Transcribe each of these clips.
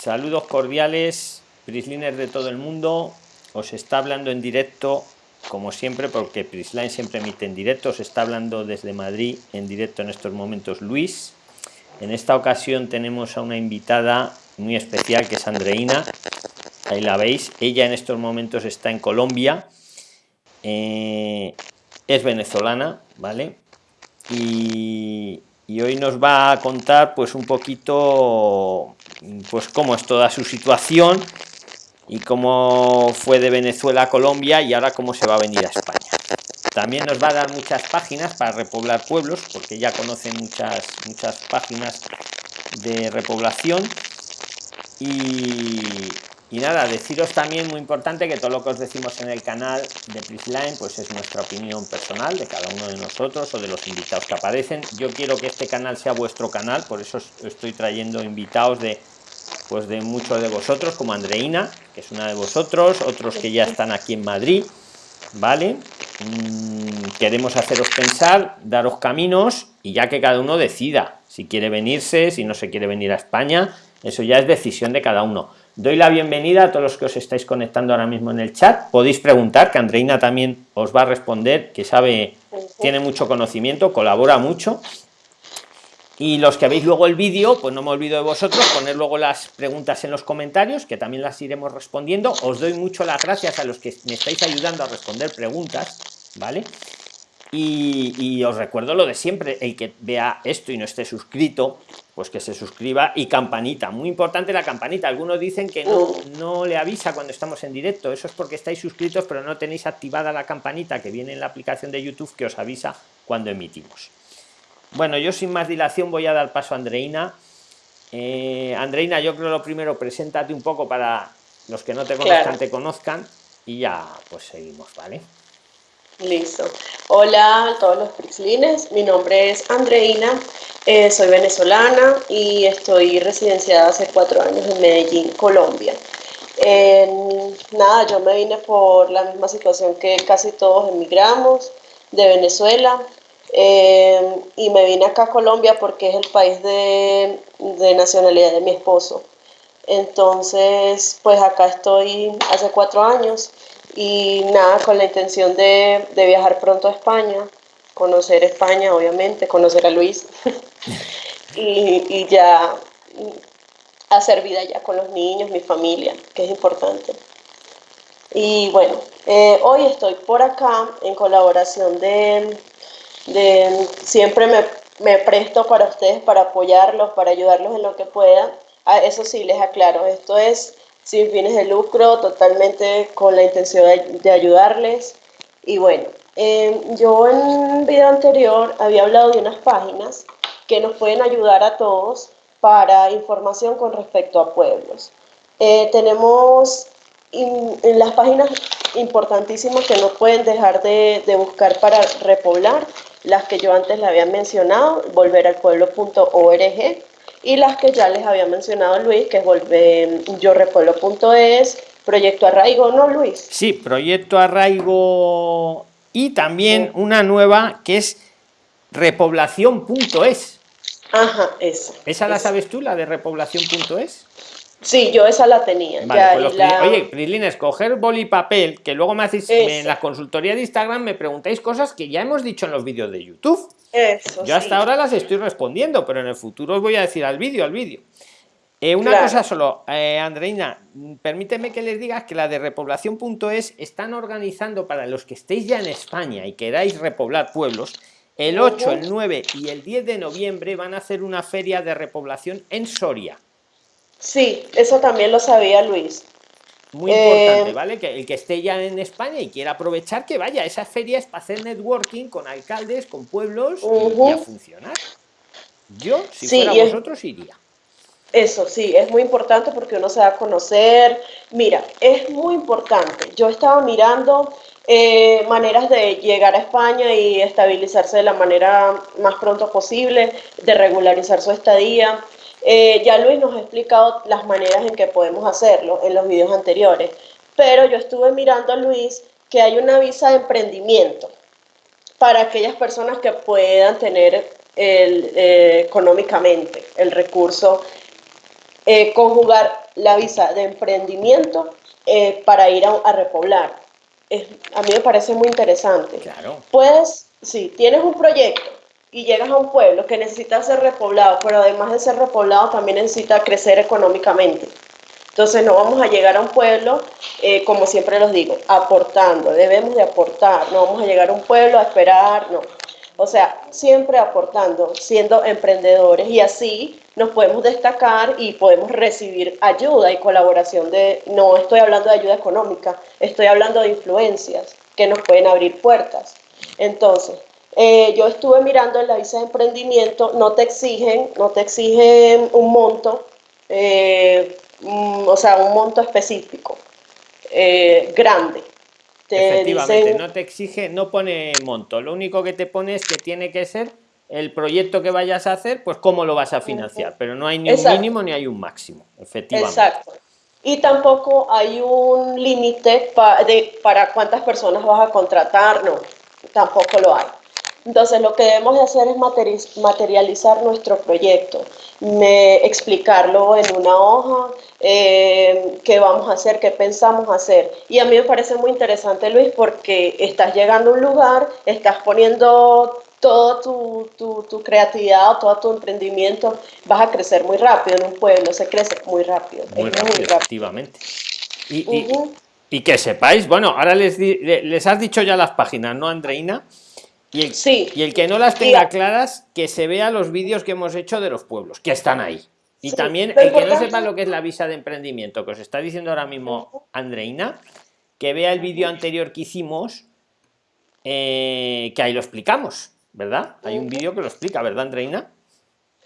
Saludos cordiales, Prisliners de todo el mundo. Os está hablando en directo, como siempre, porque Prisline siempre emite en directo. Os está hablando desde Madrid en directo en estos momentos Luis. En esta ocasión tenemos a una invitada muy especial que es Andreina. Ahí la veis. Ella en estos momentos está en Colombia. Eh, es venezolana, ¿vale? Y, y hoy nos va a contar pues un poquito pues cómo es toda su situación y cómo fue de Venezuela a Colombia y ahora cómo se va a venir a España. También nos va a dar muchas páginas para repoblar pueblos, porque ya conoce muchas, muchas páginas de repoblación. Y, y nada, deciros también muy importante que todo lo que os decimos en el canal de Prisline pues es nuestra opinión personal de cada uno de nosotros o de los invitados que aparecen. Yo quiero que este canal sea vuestro canal, por eso estoy trayendo invitados de pues de muchos de vosotros, como Andreina, que es una de vosotros, otros que ya están aquí en Madrid, ¿vale? Mm, queremos haceros pensar, daros caminos y ya que cada uno decida si quiere venirse, si no se quiere venir a España, eso ya es decisión de cada uno Doy la bienvenida a todos los que os estáis conectando ahora mismo en el chat. Podéis preguntar, que Andreina también os va a responder, que sabe, tiene mucho conocimiento, colabora mucho. Y los que veis luego el vídeo, pues no me olvido de vosotros, poner luego las preguntas en los comentarios, que también las iremos respondiendo. Os doy mucho las gracias a los que me estáis ayudando a responder preguntas, ¿vale? Y, os recuerdo lo de siempre, el que vea esto y no esté suscrito, pues que se suscriba y campanita, muy importante la campanita, algunos dicen que no, no le avisa cuando estamos en directo, eso es porque estáis suscritos pero no tenéis activada la campanita que viene en la aplicación de YouTube que os avisa cuando emitimos. Bueno, yo sin más dilación voy a dar paso a Andreina. Eh, Andreina, yo creo lo primero, preséntate un poco para los que no te conozcan, te conozcan y ya pues seguimos, ¿vale? Listo. Hola a todos los Prixlines, mi nombre es Andreina, eh, soy venezolana y estoy residenciada hace cuatro años en Medellín, Colombia. nada, yo me vine por la misma situación que casi todos emigramos de Venezuela eh, y me vine acá a Colombia porque es el país de, de nacionalidad de mi esposo. Entonces, pues acá estoy hace cuatro años y nada, con la intención de, viajar pronto a España, conocer España, obviamente, conocer a Luis y, ya hacer vida ya con los niños, mi familia, que es importante. Y bueno, eh, hoy estoy por acá en colaboración de, de siempre me, me, presto para ustedes, para apoyarlos, para ayudarlos en lo que pueda. Eso sí, les aclaro, esto es sin fines de lucro, totalmente con la intención de, ayudarles. Y bueno, em, yo en un video anterior había hablado de unas páginas que nos pueden ayudar a todos para información con respecto a pueblos. Eh, tenemos en las páginas importantísimas que no pueden dejar de, de, buscar para repoblar, las que yo antes le había mencionado, volveralpueblo.org, y las que ya les había mencionado Luis, que es volver yorepueblo.es, Proyecto Arraigo, ¿no, Luis? Sí, Proyecto Arraigo y también una nueva que es repoblación.es. Ajá, esa. ¿Esa la sabes tú, la de repoblación.es? Sí, yo esa la tenía. Pues oye, Prislin, escoger boli y papel, que luego me hacéis en la consultoría de Instagram, me preguntáis cosas que ya hemos dicho en los vídeos de YouTube. Eso, Yo hasta ahora las estoy respondiendo, pero en el futuro os voy a decir al vídeo, al vídeo. Eh, una cosa solo, eh, Andreina, permíteme que les diga que la de repoblación.es están organizando para los que estéis ya en España y queráis repoblar pueblos, el 8, el 9 y el 10 de noviembre van a hacer una feria de repoblación en Soria. Sí, eso también lo sabía Luis. Muy importante, eh, ¿vale? Que el que esté ya en España y quiera aprovechar, que vaya. Esa feria es para hacer networking con alcaldes, con pueblos y a funcionar. Yo, si fuera vosotros, iría. Eso sí, es muy importante porque uno se va a conocer. Mira, es muy importante. Yo estaba mirando eh, maneras de llegar a España y estabilizarse de la manera más pronto posible, de regularizar su estadía. Eh, ya Luis nos ha explicado las maneras en que podemos hacerlo en los videos anteriores, pero yo estuve mirando a Luis que hay una visa de emprendimiento para aquellas personas que puedan tener el, eh, económicamente el recurso eh, conjugar la visa de emprendimiento eh, para ir a, repoblar. a mí me parece muy interesante. Claro. Pues, si tienes un proyecto y llegas a un pueblo que necesita ser repoblado, pero además de ser repoblado también necesita crecer económicamente. Entonces no vamos a llegar a un pueblo, eh, como siempre los digo, aportando, debemos de aportar, no vamos a llegar a un pueblo a esperar, no. O sea, siempre aportando, siendo emprendedores y así nos podemos destacar y podemos recibir ayuda y colaboración de, no estoy hablando de ayuda económica, estoy hablando de influencias que nos pueden abrir puertas. Entonces, eh, yo estuve mirando en la visa de emprendimiento, no te exigen, no te exigen un monto, eh, mm, o sea, un monto específico, eh, grande. Efectivamente, no te exige, no pone monto, lo único que te pone es que tiene que ser el proyecto que vayas a hacer, pues cómo lo vas a financiar, pero no hay ni un mínimo ni hay un máximo, efectivamente. Exacto. Y tampoco hay un límite para cuántas personas vas a contratar, no, tampoco lo hay. Entonces lo que debemos de hacer es materializar nuestro proyecto, me, explicarlo en una hoja, eh, qué vamos a hacer, qué pensamos hacer. Y a mí me parece muy interesante, Luis, porque estás llegando a un lugar, estás poniendo toda tu, tu, tu, creatividad, todo tu emprendimiento, vas a crecer muy rápido en un pueblo, se crece muy rápido. Muy, rápido, efectivamente. Y, y, que sepáis, bueno, ahora les, les has dicho ya las páginas, ¿no, Andreina? Y el, sí. y el que no las tenga claras, que se vea los vídeos que hemos hecho de los pueblos, que están ahí. Y también el que no sepa lo que es la visa de emprendimiento, que os está diciendo ahora mismo Andreina, que vea el vídeo anterior que hicimos, eh, que ahí lo explicamos, ¿verdad? Hay un vídeo que lo explica, ¿verdad, Andreina?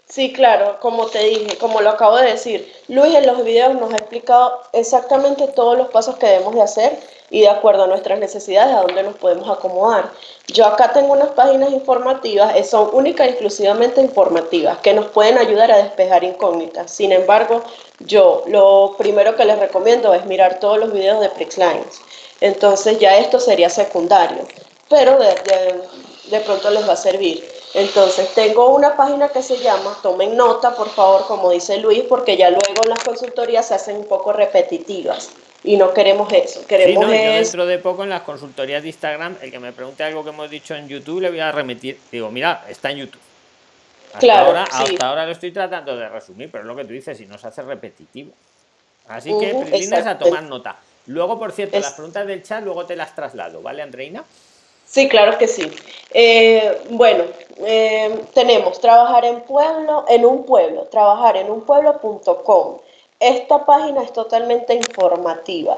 Sí, claro, como te dije, como lo acabo de decir, Luis en los videos nos ha explicado exactamente todos los pasos que debemos de hacer y de acuerdo a nuestras necesidades a dónde nos podemos acomodar. Yo acá tengo unas páginas informativas, eh, son únicas y exclusivamente informativas, que nos pueden ayudar a despejar incógnitas. Sin embargo, yo lo primero que les recomiendo es mirar todos los videos de PRIXLines. Entonces ya esto sería secundario, pero de, de pronto les va a servir. Entonces, tengo una página que se llama, tomen nota, por favor, como dice Luis, porque ya luego las consultorías se hacen un poco repetitivas y no queremos eso. Queremos dentro de poco en las consultorías de Instagram, el que me pregunte algo que hemos dicho en YouTube, le voy a remitir. Digo, mira, está en YouTube. Hasta, claro, ahora, hasta ahora lo estoy tratando de resumir, pero es lo que tú dices, si no se hace repetitivo. Así que, uh a tomar nota. Luego, por cierto, las preguntas del chat, luego te las traslado, ¿vale, Andreina? Sí, claro que sí. Eh, bueno, eh, tenemos trabajar en pueblo, en un pueblo, trabajar en un pueblo.com. Esta página es totalmente informativa.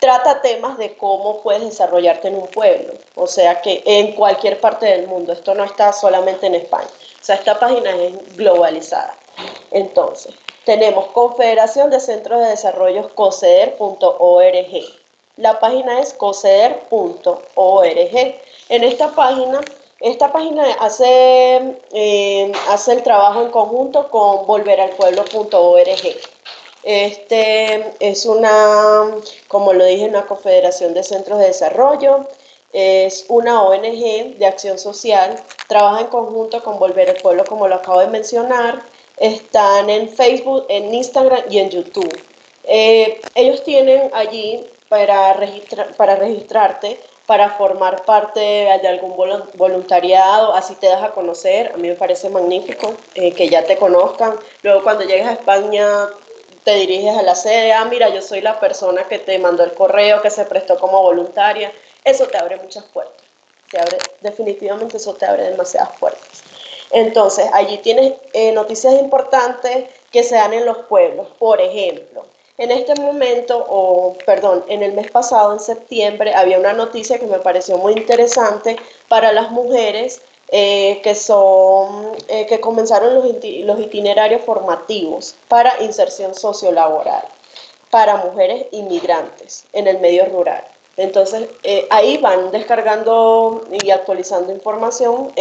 Trata temas de cómo puedes desarrollarte en un pueblo, o sea que en cualquier parte del mundo. Esto no está solamente en España. O sea, esta página es globalizada. Entonces, tenemos Confederación de Centros de Desarrollo COCEDER.org. La página es COCEDER.org. En esta página esta página hace, eh, hace el trabajo en conjunto con volveralpueblo.org. Este es una, como lo dije, una confederación de centros de desarrollo, es una ONG de acción social, trabaja en conjunto con Volver al Pueblo, como lo acabo de mencionar, están en Facebook, en Instagram y en YouTube. Eh, ellos tienen allí para, para registrarte para formar parte de algún voluntariado, así te das a conocer, a mí me parece magnífico eh, que ya te conozcan. Luego cuando llegues a España te diriges a la sede, ah, mira, yo soy la persona que te mandó el correo, que se prestó como voluntaria. Eso te abre muchas puertas. Te abre, definitivamente eso te abre demasiadas puertas. Entonces, allí tienes eh, noticias importantes que se dan en los pueblos. Por ejemplo, en este momento, o perdón, en el mes pasado, en septiembre, había una noticia que me pareció muy interesante para las mujeres eh, que, son, eh, que comenzaron los, los itinerarios formativos para inserción sociolaboral para mujeres inmigrantes en el medio rural. Entonces, eh, ahí van descargando y actualizando información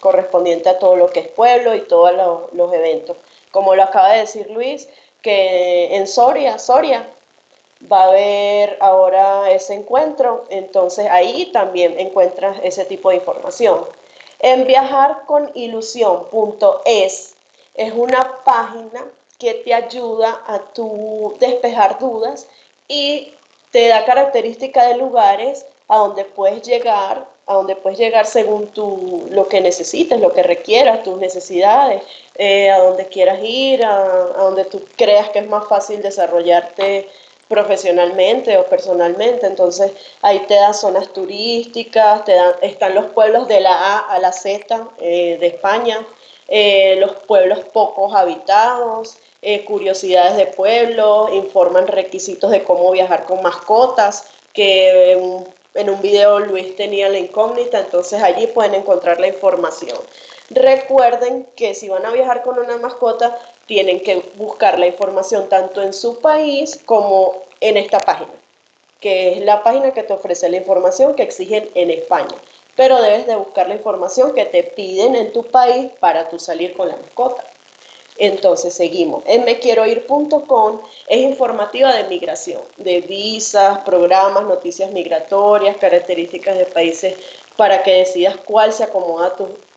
correspondiente a todo lo que es pueblo y todos los eventos. Como lo acaba de decir Luis, que en Soria, Soria, va a haber ahora ese encuentro, entonces ahí también encuentras ese tipo de información. En viajarconilusión.es es una página que te ayuda a tu despejar dudas y te da características de lugares a donde puedes llegar, a donde puedes llegar según tu, lo que necesites, lo que requieras, tus necesidades, eh, a donde quieras ir, a, a, donde tú creas que es más fácil desarrollarte profesionalmente o personalmente. Entonces ahí te da zonas turísticas, te dan, están los pueblos de la A a la Z eh, de España, eh, los pueblos pocos habitados, eh, curiosidades de pueblo, informan requisitos de cómo viajar con mascotas, que en un video Luis tenía la incógnita, entonces allí pueden encontrar la información. Recuerden que si van a viajar con una mascota, tienen que buscar la información tanto en su país como en esta página, que es la página que te ofrece la información que exigen en España. Pero debes de buscar la información que te piden en tu país para tú salir con la mascota. Entonces seguimos. En mequieroir.com es informativa de migración, de visas, programas, noticias migratorias, características de países para que decidas cuál se acomoda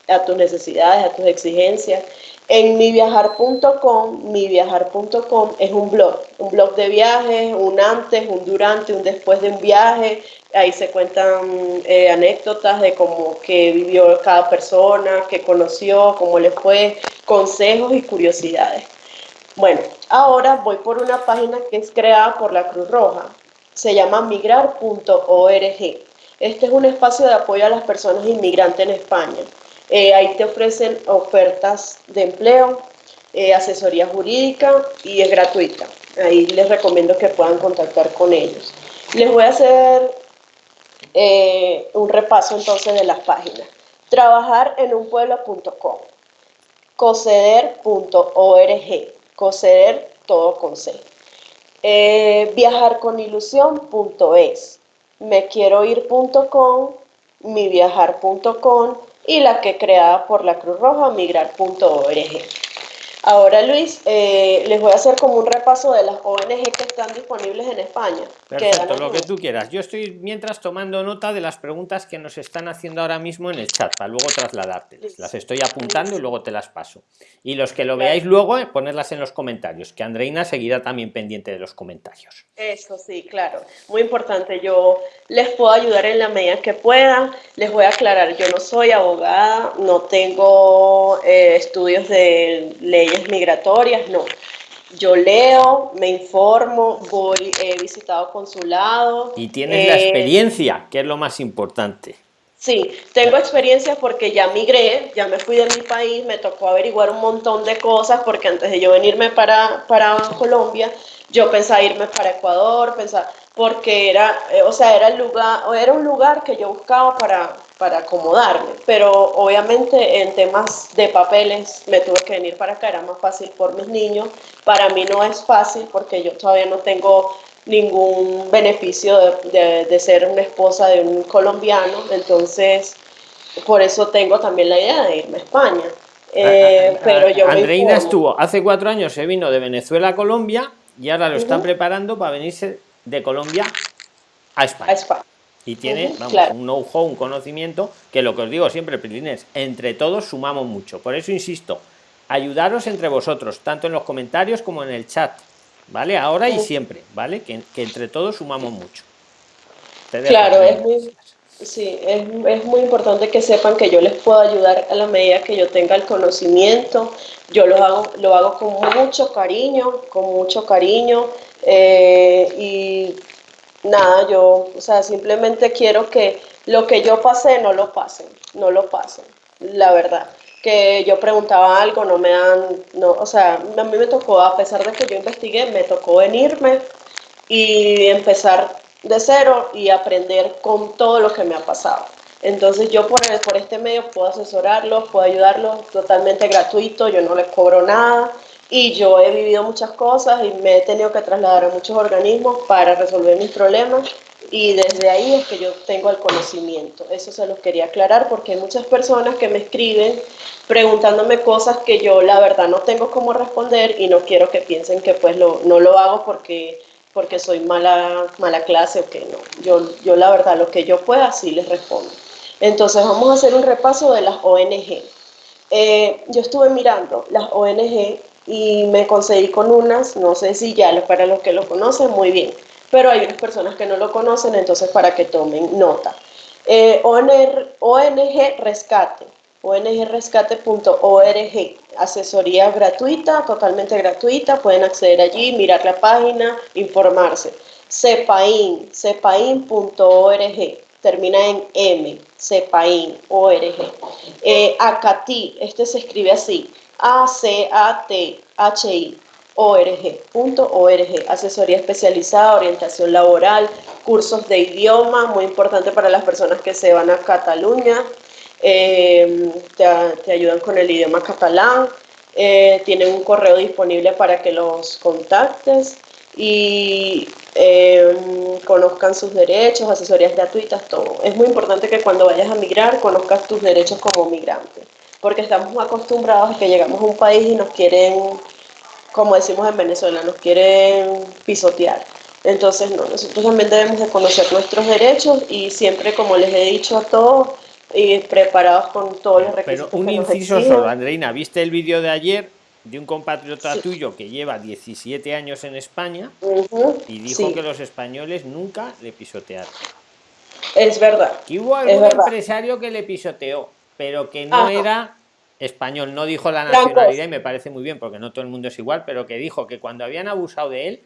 a, a tus necesidades, a tus exigencias. En miviajar.com, miviajar.com es un blog, un blog de viajes, un antes, un durante, un después de un viaje. Ahí se cuentan eh, anécdotas de cómo que vivió cada persona, qué conoció, cómo le fue, consejos y curiosidades. Bueno, ahora voy por una página que es creada por la Cruz Roja. Se llama migrar.org. Este es un espacio de apoyo a las personas inmigrantes en España. Eh, ahí te ofrecen ofertas de empleo, eh, asesoría jurídica y es gratuita. Ahí les recomiendo que puedan contactar con ellos. Les voy a hacer eh, un repaso entonces de las páginas. Trabajar en un pueblo.com, coceder.org, coceder todo con C. Eh, viajarconilusión.es, mequieroir.com, miviajar.com y la que creada por la Cruz Roja, migrar.org. Ahora, Luis, eh, les voy a hacer como un repaso de las ONG que están disponibles en España. Perfecto, lo que tú quieras. Yo estoy mientras tomando nota de las preguntas que nos están haciendo ahora mismo en el chat, para luego trasladártelas. Las estoy apuntando y luego te las paso. Y los que lo veáis luego, eh, ponerlas en los comentarios, que Andreina seguirá también pendiente de los comentarios. Eso sí, claro. Muy importante. Yo les puedo ayudar en la medida que pueda. Les voy a aclarar, yo no soy abogada, no tengo eh, estudios de ley migratorias, no. Yo leo, me informo, voy, he visitado consulados. Y tienes la eh, experiencia, que es lo más importante. Sí, tengo experiencia porque ya migré, ya me fui de mi país, me tocó averiguar un montón de cosas porque antes de yo venirme para, para Colombia, yo pensaba irme para Ecuador, pensaba, porque era, eh, o sea, era, el lugar, era un lugar que yo buscaba para, para acomodarme, pero obviamente en temas de papeles me tuve que venir para acá, era más fácil por mis niños, para mí no es fácil porque yo todavía no tengo ningún beneficio de, de, ser una esposa de un colombiano, entonces por eso tengo también la idea de irme a España. Eh, pero yo Andreina estuvo, hace cuatro años se vino de Venezuela a Colombia y ahora lo están preparando para venirse de Colombia a España. Y tiene un know-how, un conocimiento, que lo que os digo siempre, Prilines, entre todos sumamos mucho. Por eso insisto, ayudaros entre vosotros, tanto en los comentarios como en el chat, ¿vale? Ahora y siempre, ¿vale? Que, entre todos sumamos mucho. Claro, es muy, sí, es, es, muy importante que sepan que yo les puedo ayudar a la medida que yo tenga el conocimiento. Yo lo hago, lo hago con mucho cariño, con mucho cariño. Eh, y nada, yo, o sea, simplemente quiero que lo que yo pasé no lo pasen, no lo pasen, la verdad. Que yo preguntaba algo, no me dan, no, o sea, a mí me tocó, a pesar de que yo investigué, me tocó venirme y empezar de cero y aprender con todo lo que me ha pasado. Entonces yo por, por este medio puedo asesorarlos, puedo ayudarlos totalmente gratuito, yo no les cobro nada y yo he vivido muchas cosas y me he tenido que trasladar a muchos organismos para resolver mis problemas y desde ahí es que yo tengo el conocimiento. Eso se los quería aclarar porque hay muchas personas que me escriben preguntándome cosas que yo la verdad no tengo cómo responder y no quiero que piensen que pues lo, no lo hago porque, porque soy mala, mala clase o que no. Yo, yo la verdad lo que yo pueda sí les respondo. Entonces vamos a hacer un repaso de las ONG. Eh, yo estuve mirando las ONG y me conseguí con unas, no sé si ya para los que lo conocen, muy bien, pero hay unas personas que no lo conocen, entonces para que tomen nota. Eh, ONG Rescate, ongrescate.org, asesoría gratuita, totalmente gratuita, pueden acceder allí, mirar la página, informarse. CEPAIN, cepain.org, termina en M, CEPAIN, ORG. Eh, ACATI, este se escribe así, A-C-A-T-H-I, org.org, asesoría especializada, orientación laboral, cursos de idioma, muy importante para las personas que se van a Cataluña, eh, te, ayudan con el idioma catalán, eh, tienen un correo disponible para que los contactes y eh, conozcan sus derechos, asesorías gratuitas, todo. Es muy importante que cuando vayas a migrar conozcas tus derechos como migrante, porque estamos acostumbrados a que llegamos a un país y nos quieren, como decimos en Venezuela, nos quieren pisotear. Entonces, no, nosotros también debemos de conocer nuestros derechos y siempre, como les he dicho a todos, y preparados con todos los requisitos. Pero un inciso solo, Andreina, ¿viste el vídeo de ayer de un compatriota tuyo que lleva 17 años en España y dijo que los españoles nunca le pisotearon? Es verdad. Que hubo algún empresario que le pisoteó, pero que no era español, no dijo la nacionalidad y me parece muy bien porque no todo el mundo es igual, pero que dijo que cuando habían abusado de él,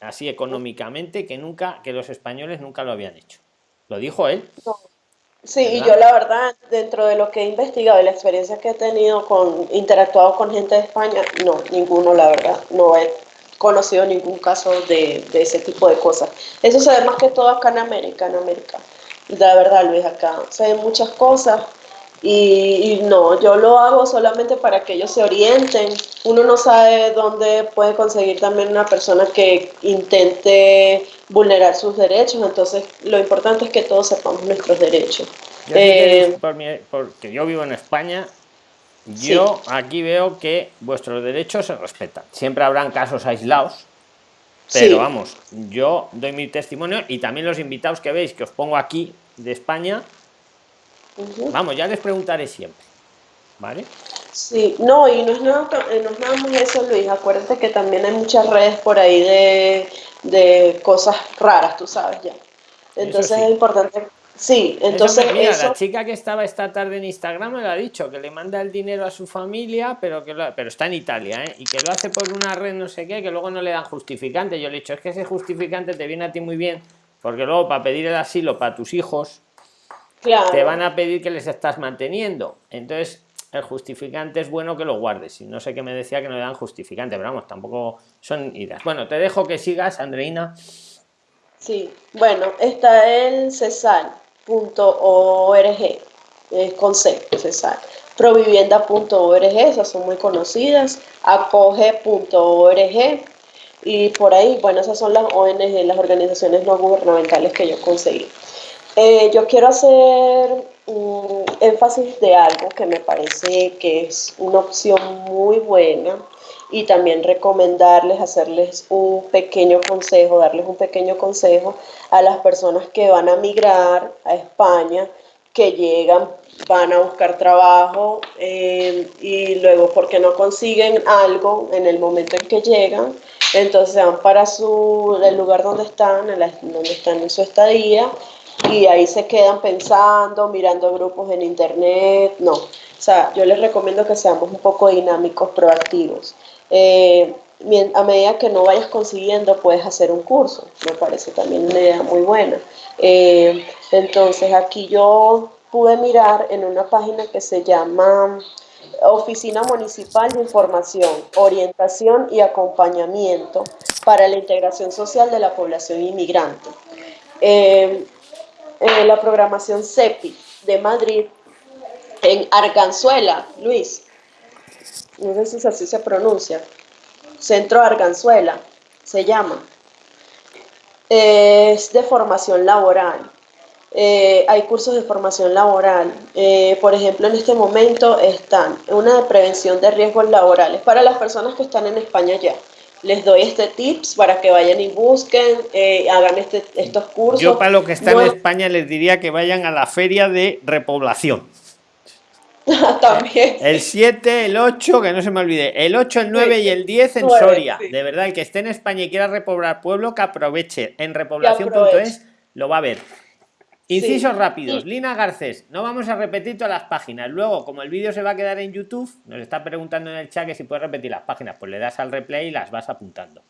así económicamente, que nunca, que los españoles nunca lo habían hecho. Lo dijo él. Sí, y yo la verdad, dentro de lo que he investigado y la experiencia que he tenido con interactuado con gente de España, no, ninguno, la verdad, no he conocido ningún caso de, ese tipo de cosas. Eso se ve más que todo acá en América, en América. La verdad, Luis, acá se ven muchas cosas y, y, no, yo lo hago solamente para que ellos se orienten. Uno no sabe dónde puede conseguir también una persona que intente vulnerar sus derechos, entonces lo importante es que todos sepamos nuestros derechos. Eh, porque yo vivo en España, yo aquí veo que vuestros derechos se respetan. Siempre habrán casos aislados, pero vamos, yo doy mi testimonio y también los invitados que veis que os pongo aquí de España, vamos, ya les preguntaré siempre, ¿vale? Sí, no, y no es nada, eh, no es nada más eso, Luis. Acuérdate que también hay muchas redes por ahí de de cosas raras, tú sabes ya. Entonces es importante. Sí, entonces. mira, la chica que estaba esta tarde en Instagram me lo ha dicho, que le manda el dinero a su familia, pero que pero está en Italia, ¿eh? y que lo hace por una red no sé qué, que luego no le dan justificante. Yo le he dicho, es que ese justificante te viene a ti muy bien, porque luego para pedir el asilo para tus hijos, te van a pedir que les estás manteniendo. Entonces, el justificante es bueno que lo guardes. Y no sé qué me decía que no le dan justificante, pero vamos, tampoco son ideas. Bueno, te dejo que sigas, Andreina. Sí, bueno, está el cesar.org, es con C, cesar. Provivienda.org, esas son muy conocidas. Acoge.org. Y por ahí, bueno, esas son las ONG, las organizaciones no gubernamentales que yo conseguí. Eh, yo quiero hacer un énfasis de algo que me parece que es una opción muy buena y también recomendarles, hacerles un pequeño consejo, darles un pequeño consejo a las personas que van a migrar a España, que llegan, van a buscar trabajo eh, y luego porque no consiguen algo en el momento en que llegan, entonces van para su, el lugar donde están, donde están en su estadía y ahí se quedan pensando, mirando grupos en internet, no. O sea, yo les recomiendo que seamos un poco dinámicos, proactivos. Eh, a medida que no vayas consiguiendo, puedes hacer un curso. Me parece también una idea muy buena. Eh, entonces, aquí yo pude mirar en una página que se llama Oficina Municipal de Información, Orientación y Acompañamiento para la Integración Social de la Población Inmigrante. Eh, eh, la programación CEPI de Madrid en Arganzuela, Luis. No sé si así se pronuncia. Centro Arganzuela se llama. es de formación laboral. Eh, hay cursos de formación laboral. Eh, por ejemplo, en este momento están una de prevención de riesgos laborales para las personas que están en España ya les doy este tips para que vayan y busquen, eh, hagan este, estos cursos. Yo para lo que está en España les diría que vayan a la feria de repoblación. También. El 7, el 8, que no se me olvide. El 8, el 9 y el 10 en Soria. De verdad, el que esté en España y quiera repoblar pueblo, que aproveche. En repoblación.es lo va a ver. Incisos rápidos. Lina Garcés, no vamos a repetir todas las páginas. Luego, como el vídeo se va a quedar en YouTube, nos está preguntando en el chat que si puede repetir las páginas. Pues le das al replay y las vas apuntando.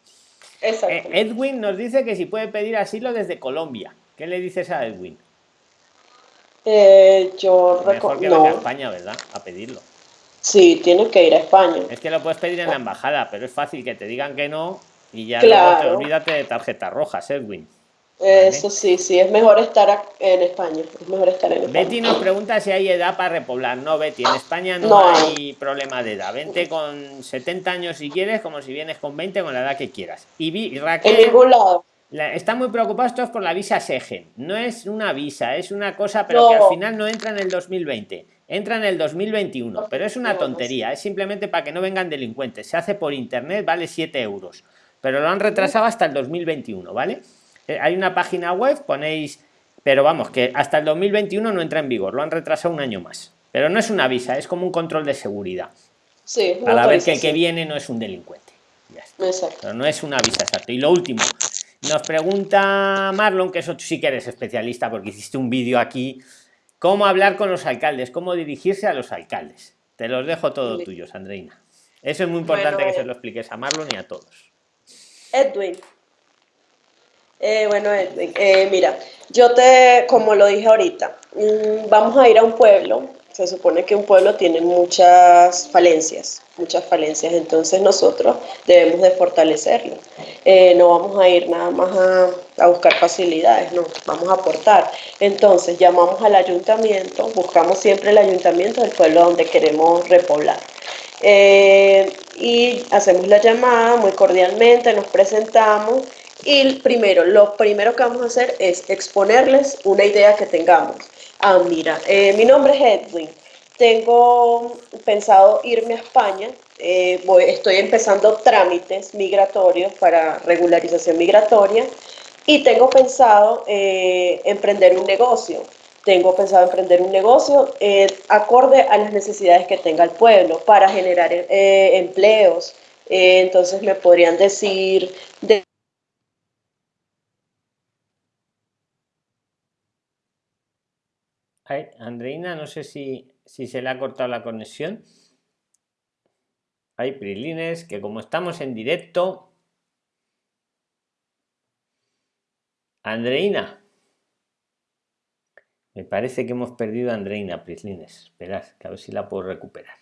Eh, Edwin nos dice que si puede pedir asilo desde Colombia. ¿Qué le dices a Edwin? Eh, yo Mejor que no. a España, ¿verdad? A pedirlo. Sí, tienes que ir a España. Es que lo puedes pedir en la embajada, pero es fácil que te digan que no y ya te olvídate de tarjetas rojas, Edwin. Eso sí, sí, es mejor estar en España. Es mejor estar en España. Betty nos pregunta si hay edad para repoblar. No, Betty, en España no, hay problema de edad. Vente con 70 años si quieres, como si vienes con 20, con la edad que quieras. Y, Raquel. En ningún lado. está muy preocupado esto por la visa SEGEN. No es una visa, es una cosa, pero que al final no entra en el 2020. Entra en el 2021. Pero es una tontería. Es simplemente para que no vengan delincuentes. Se hace por internet, vale 7 euros. Pero lo han retrasado hasta el 2021, ¿vale? Eh, hay una página web, ponéis, pero vamos, que hasta el 2021 no entra en vigor, lo han retrasado un año más. Pero no es una visa, es como un control de seguridad. Sí, Para ver que el que viene no es un delincuente. Pero no es una visa, exacto. Y lo último, nos pregunta Marlon, que eso sí que eres especialista porque hiciste un vídeo aquí, cómo hablar con los alcaldes, cómo dirigirse a los alcaldes. Te los dejo todo tuyos, Andreina. Eso es muy importante que se lo expliques a Marlon y a todos. Edwin, eh, bueno, eh, mira, yo te, como lo dije ahorita, mm, vamos a ir a un pueblo. Se supone que un pueblo tiene muchas falencias, muchas falencias, entonces nosotros debemos de fortalecerlo. Eh, no vamos a ir nada más a, buscar facilidades, no, vamos a aportar. Entonces llamamos al ayuntamiento, buscamos siempre el ayuntamiento del pueblo donde queremos repoblar. y hacemos la llamada muy cordialmente, nos presentamos y primero, lo primero que vamos a hacer es exponerles una idea que tengamos. Ah, mira, eh, mi nombre es Edwin. Tengo pensado irme a España. Eh, estoy empezando trámites migratorios para regularización migratoria y tengo pensado eh, emprender un negocio. Tengo pensado emprender un negocio acorde a las necesidades que tenga el pueblo para generar empleos. entonces me podrían decir de Andreina, no sé si, si se le ha cortado la conexión. Hay Prilines, que como estamos en directo. Andreina. Me parece que hemos perdido a Andreina Prislines. Esperad, que a ver si la puedo recuperar.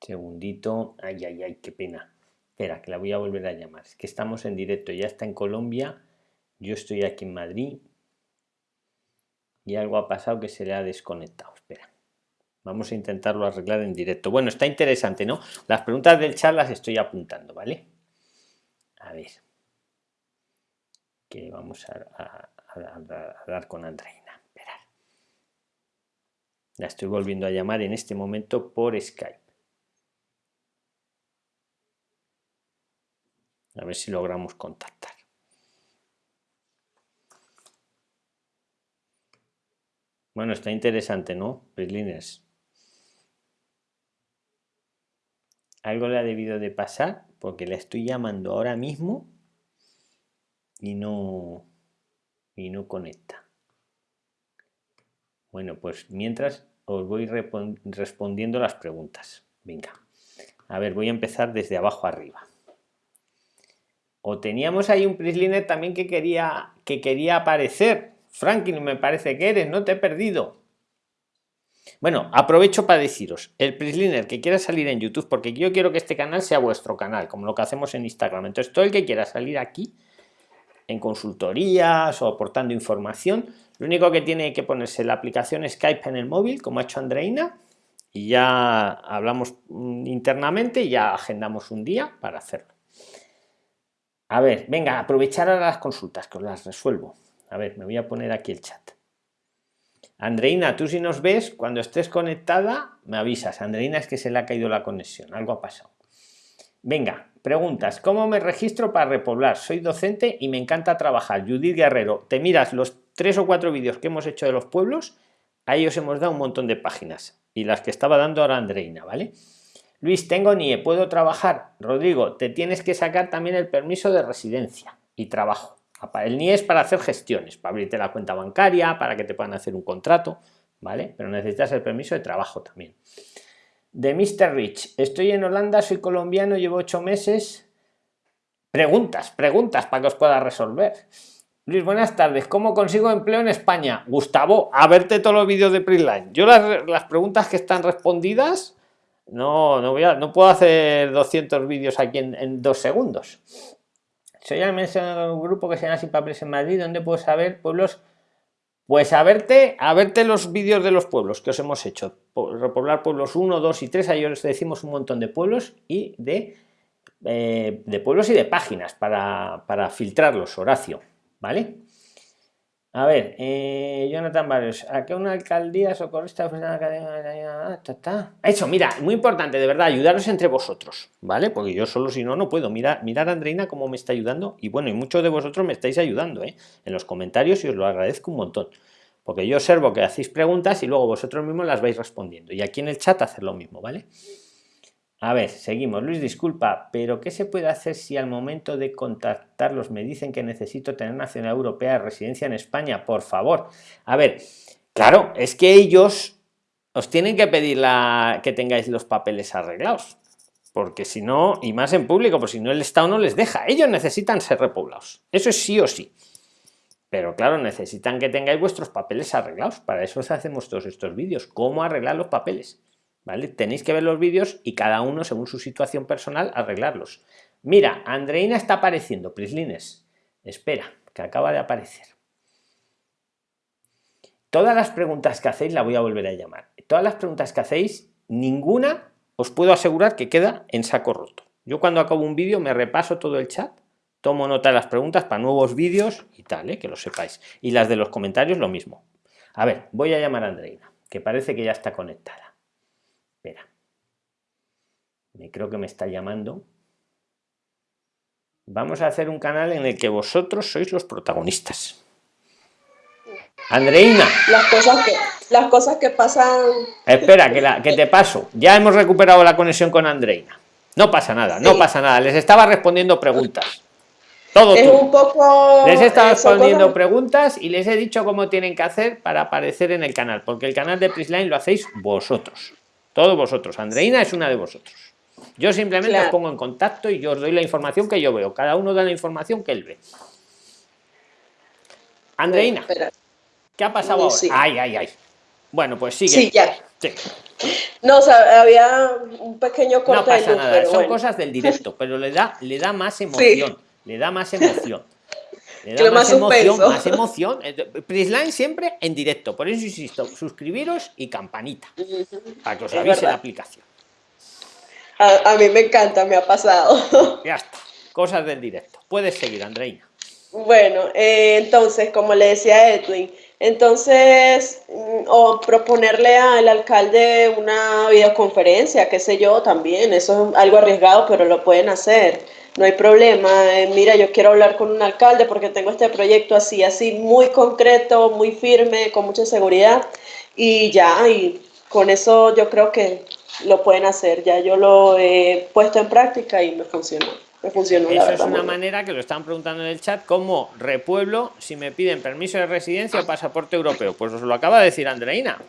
Segundito. Ay, ay, ay, qué pena. Espera, que la voy a volver a llamar. Es que estamos en directo, ya está en Colombia yo estoy aquí en Madrid y algo ha pasado que se le ha desconectado. Espera. Vamos a intentarlo arreglar en directo. Bueno, está interesante, ¿no? Las preguntas del chat las estoy apuntando, ¿vale? A ver. Que vamos a, hablar con Andreina. Espera. La estoy volviendo a llamar en este momento por Skype. A ver si logramos contactar. Bueno, está interesante, ¿no? Prislines. Algo le ha debido de pasar porque le estoy llamando ahora mismo y no y no conecta. Bueno, pues mientras os voy respondiendo las preguntas. Venga. A ver, voy a empezar desde abajo arriba. O teníamos ahí un Prisliner también que quería que quería aparecer Franklin, me parece que eres, no te he perdido. Bueno, aprovecho para deciros, el Prisliner que quiera salir en YouTube, porque yo quiero que este canal sea vuestro canal, como lo que hacemos en Instagram. Entonces, todo el que quiera salir aquí, en consultorías o aportando información, lo único que tiene que ponerse la aplicación Skype en el móvil, como ha hecho Andreina, y ya hablamos mm, internamente y ya agendamos un día para hacerlo. A ver, venga, aprovechar a las consultas, que os las resuelvo. A ver, me voy a poner aquí el chat. Andreina, tú si nos ves, cuando estés conectada, me avisas. Andreina es que se le ha caído la conexión, algo ha pasado. Venga, preguntas. ¿Cómo me registro para repoblar? Soy docente y me encanta trabajar. Judith Guerrero, te miras los tres o cuatro vídeos que hemos hecho de los pueblos, ahí os hemos dado un montón de páginas y las que estaba dando ahora Andreina, ¿vale? Luis, tengo NIE, ¿puedo trabajar? Rodrigo, te tienes que sacar también el permiso de residencia y trabajo. El NIE es para hacer gestiones, para abrirte la cuenta bancaria, para que te puedan hacer un contrato, ¿vale? Pero necesitas el permiso de trabajo también. De Mr. Rich, estoy en Holanda, soy colombiano, llevo ocho meses. Preguntas, preguntas para que os pueda resolver. Luis, buenas tardes. ¿Cómo consigo empleo en España? Gustavo, a verte todos los vídeos de Prisline. Yo las, preguntas que están respondidas, no, no, voy a, no puedo hacer 200 vídeos aquí en, dos segundos. Soy al menos un grupo que se llama Sin Papeles en Madrid, donde puedo saber pueblos pues a verte, a verte los vídeos de los pueblos que os hemos hecho. Repoblar pueblos 1, 2 y 3, ahí os decimos un montón de pueblos y de, eh, de pueblos y de páginas para, para filtrarlos, Horacio. ¿Vale? A ver, eh, Jonathan Barrios, ¿a qué una alcaldía socorrista Eso, mira, muy importante, de verdad, ayudaros entre vosotros, ¿vale? Porque yo solo si no, no puedo. Mirar, mirar Andreina cómo me está ayudando. Y bueno, y muchos de vosotros me estáis ayudando, ¿eh? En los comentarios y os lo agradezco un montón. Porque yo observo que hacéis preguntas y luego vosotros mismos las vais respondiendo. Y aquí en el chat hacer lo mismo, ¿vale? A ver, seguimos. Luis, disculpa, pero ¿qué se puede hacer si al momento de contactarlos me dicen que necesito tener nacionalidad europea de residencia en España? Por favor. A ver, claro, es que ellos os tienen que pedir que tengáis los papeles arreglados. Porque si no, y más en público, pues si no el Estado no les deja. Ellos necesitan ser repoblados. Eso es sí o sí. Pero claro, necesitan que tengáis vuestros papeles arreglados. Para eso os hacemos todos estos vídeos. ¿Cómo arreglar los papeles? Tenéis que ver los vídeos y cada uno, según su situación personal, arreglarlos. Mira, Andreina está apareciendo, Prislines. Espera, que acaba de aparecer. Todas las preguntas que hacéis, la voy a volver a llamar. Todas las preguntas que hacéis, ninguna os puedo asegurar que queda en saco roto. Yo cuando acabo un vídeo me repaso todo el chat, tomo nota de las preguntas para nuevos vídeos y tal, ¿eh? que lo sepáis. Y las de los comentarios lo mismo. A ver, voy a llamar a Andreina, que parece que ya está conectada. Espera. Me creo que me está llamando. Vamos a hacer un canal en el que vosotros sois los protagonistas. Andreina. Las cosas que, las cosas que pasan. Espera, que, la, que te paso. Ya hemos recuperado la conexión con Andreina. No pasa nada, no pasa nada. Les estaba respondiendo preguntas. Todo es un poco. Les he estado respondiendo preguntas y les he dicho cómo tienen que hacer para aparecer en el canal, porque el canal de Prisline lo hacéis vosotros. Todos vosotros. Andreina es una de vosotros. Yo simplemente os pongo en contacto y yo os doy la información que yo veo. Cada uno da la información que él ve. Andreina, ¿qué ha pasado ahora? Ay, ay, ay. Bueno, pues sigue. Sí, ya. No, o sea, había un pequeño corte No pasa nada, son cosas del directo, pero le da, le da más emoción. Le da más emoción más, emoción, más emoción. Prisline siempre en directo, por eso insisto, suscribiros y campanita para que os avise la aplicación. A, mí me encanta, me ha pasado. Ya está, cosas del directo. Puedes seguir, Andreina. Bueno, eh, entonces, como le decía Edwin, entonces, mm, o proponerle al alcalde una videoconferencia, qué sé yo, también, eso es algo arriesgado, pero lo pueden hacer no hay problema, eh, mira, yo quiero hablar con un alcalde porque tengo este proyecto así, así, muy concreto, muy firme, con mucha seguridad, y ya, y con eso yo creo que lo pueden hacer, ya yo lo he puesto en práctica y me funcionó. Me funcionó, Eso es una manera que lo están preguntando en el chat, ¿cómo repueblo si me piden permiso de residencia o pasaporte europeo? Pues os lo acaba de decir Andreina,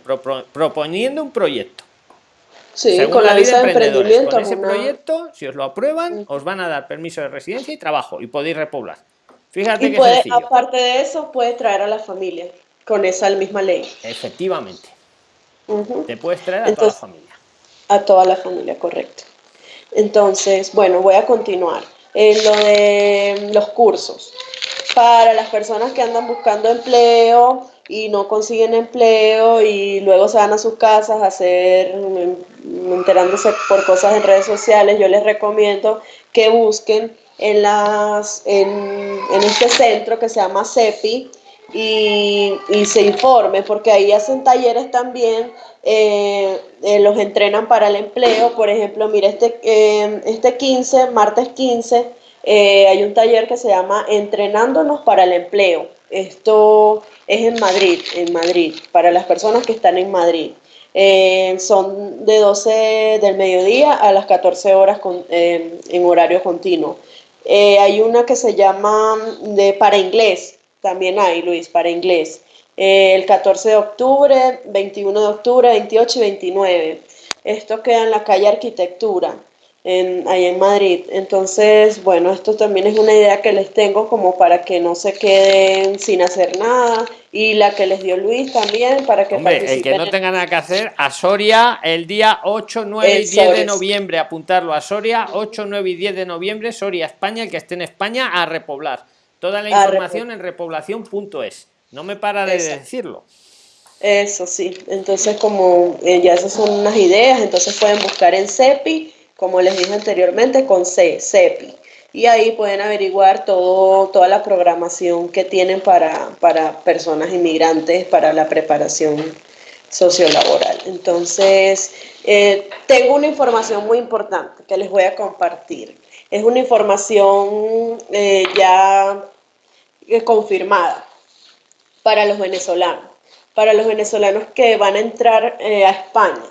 proponiendo un proyecto. Sí, con la, visa de emprendimiento. Con ese proyecto, si os lo aprueban, os van a dar permiso de residencia y trabajo y podéis repoblar. Fíjate y que aparte de eso, puede traer a la familia con esa misma ley. Efectivamente. Te puedes traer a toda la familia. A toda la familia, correcto. Entonces, bueno, voy a continuar. En lo de los cursos. Para las personas que andan buscando empleo, y no consiguen empleo y luego se van a sus casas a hacer, enterándose por cosas en redes sociales, yo les recomiendo que busquen en, las, en, este centro que se llama CEPI y, y se informen, porque ahí hacen talleres también eh, eh, los entrenan para el empleo. Por ejemplo, mira, este, eh, este 15, martes 15, hay un taller que se llama Entrenándonos para el empleo. Esto es en Madrid, en Madrid, para las personas que están en Madrid. son de 12 del mediodía a las 14 horas en horario continuo. hay una que se llama de para inglés, también hay, Luis, para inglés. Eh, el 14 de octubre, 21 de octubre, 28 y 29. Esto queda en la calle Arquitectura, en, ahí en Madrid. Entonces, bueno, esto también es una idea que les tengo como para que no se queden sin hacer nada. Y la que les dio Luis también, para que Hombre, el que no tenga nada que hacer, a Soria el día 8, 9 y 10 de noviembre, apuntarlo a Soria, 8, 9 y 10 de noviembre, Soria, España, el que esté en España, a repoblar. Toda la información en repoblación.es. No me para de decirlo. Eso sí, entonces como eh, ya esas son unas ideas, entonces pueden buscar en CEPI, como les dije anteriormente, con C, CEPI. Y ahí pueden averiguar todo, toda la programación que tienen para, para personas inmigrantes, para la preparación sociolaboral. Entonces, eh, tengo una información muy importante que les voy a compartir. Es una información eh, ya confirmada para los venezolanos, para los venezolanos que van a entrar eh, a España.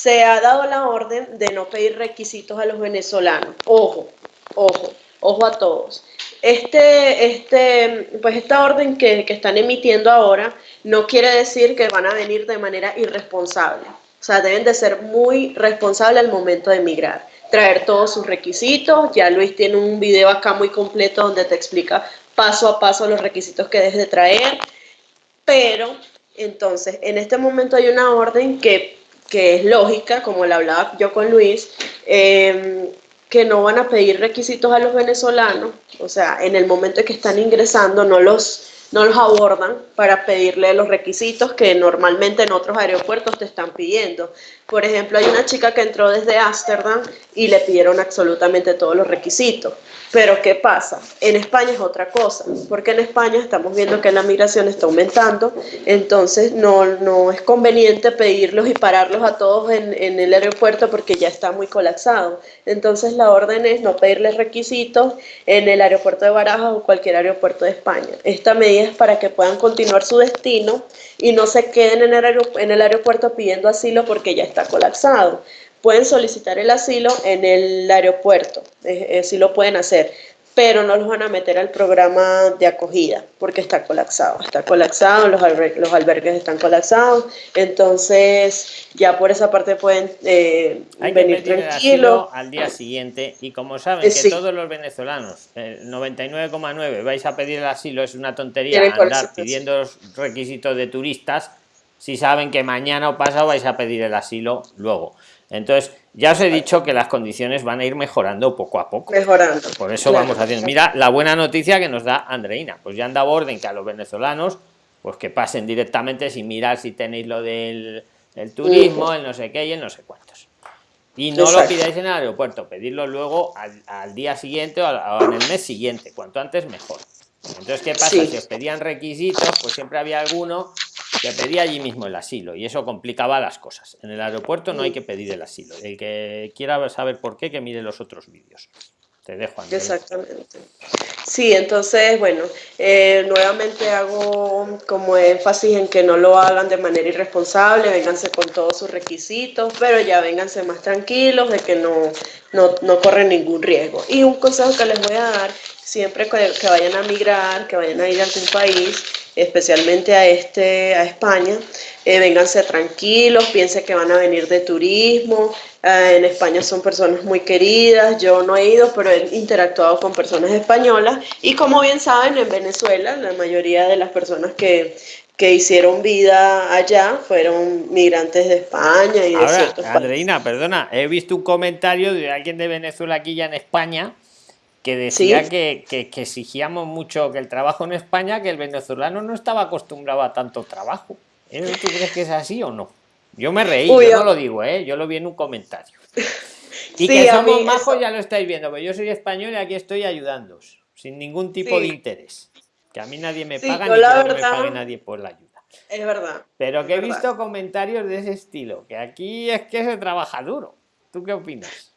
Se ha dado la orden de no pedir requisitos a los venezolanos. Ojo, ojo, ojo a todos. Este, este, pues esta orden que, que están emitiendo ahora no quiere decir que van a venir de manera irresponsable. O sea, deben de ser muy responsables al momento de emigrar traer todos sus requisitos. Ya Luis tiene un video acá muy completo donde te explica paso a paso los requisitos que debes de traer. Pero entonces, en este momento hay una orden que, es lógica, como la hablaba yo con Luis, em, que no van a pedir requisitos a los venezolanos, o sea, en el momento en que están ingresando no los, no los abordan para pedirle los requisitos que normalmente en otros aeropuertos te están pidiendo. Por ejemplo, hay una chica que entró desde Ámsterdam y le pidieron absolutamente todos los requisitos. Pero ¿qué pasa? En España es otra cosa, porque en España estamos viendo que la migración está aumentando, entonces no, no es conveniente pedirlos y pararlos a todos en, en, el aeropuerto porque ya está muy colapsado. Entonces la orden es no pedirles requisitos en el aeropuerto de Barajas o cualquier aeropuerto de España. Esta medida es para que puedan continuar su destino y no se queden en el, en el aeropuerto pidiendo asilo porque ya está colapsado. Pueden solicitar el asilo en el aeropuerto, eh, sí lo pueden hacer, pero no los van a meter al programa de acogida porque está colapsado, está colapsado, los, los albergues están colapsados, entonces ya por esa parte pueden eh, venir tranquilos. Al día siguiente, y como saben que todos los venezolanos, el 99,9 vais a pedir el asilo, es una tontería andar pidiendo los requisitos de turistas, si saben que mañana o pasado vais a pedir el asilo luego. Entonces, ya os he dicho que las condiciones van a ir mejorando poco a poco. Mejorando. Por eso vamos haciendo. Mira la buena noticia que nos da Andreina. Pues ya anda orden que a los venezolanos, pues que pasen directamente sin mirar si tenéis lo del turismo, el no sé qué y el no sé cuántos. Y no lo pidáis en el aeropuerto, pedirlo luego al, día siguiente o, en el mes siguiente. Cuanto antes, mejor. Entonces, ¿qué pasa? Si os pedían requisitos, pues siempre había alguno que pedía allí mismo el asilo y eso complicaba las cosas. En el aeropuerto no hay que pedir el asilo. El que quiera saber por qué, que mire los otros vídeos. Te dejo. Exactamente. Sí, entonces, bueno, eh, nuevamente hago como énfasis en que no lo hagan de manera irresponsable, vénganse con todos sus requisitos, pero ya vénganse más tranquilos de que no, no, no corren ningún riesgo. Y un consejo que les voy a dar, siempre que, que vayan a migrar, que vayan a ir a algún país, especialmente a, este, a España, eh, vénganse tranquilos, piensen que van a venir de turismo, eh, en España son personas muy queridas, yo no he ido, pero he interactuado con personas españolas. Y como bien saben, en Venezuela la mayoría de las personas que, que hicieron vida allá fueron migrantes de España y de Ahora, Andreina, perdona, he visto un comentario de alguien de Venezuela aquí ya en España que decía que, que, exigíamos mucho que el trabajo en España, que el venezolano no estaba acostumbrado a tanto trabajo. ¿Tú crees que es así o no? Yo me reí, yo no lo digo, ¿eh? yo lo vi en un comentario. Y que somos majos ya lo estáis viendo, pero yo soy español y aquí estoy ayudándoos, sin ningún tipo de interés. Que a mí nadie me paga ni que me pague nadie por la ayuda. Es verdad. Pero que he visto comentarios de ese estilo, que aquí es que se trabaja duro. ¿Tú qué opinas?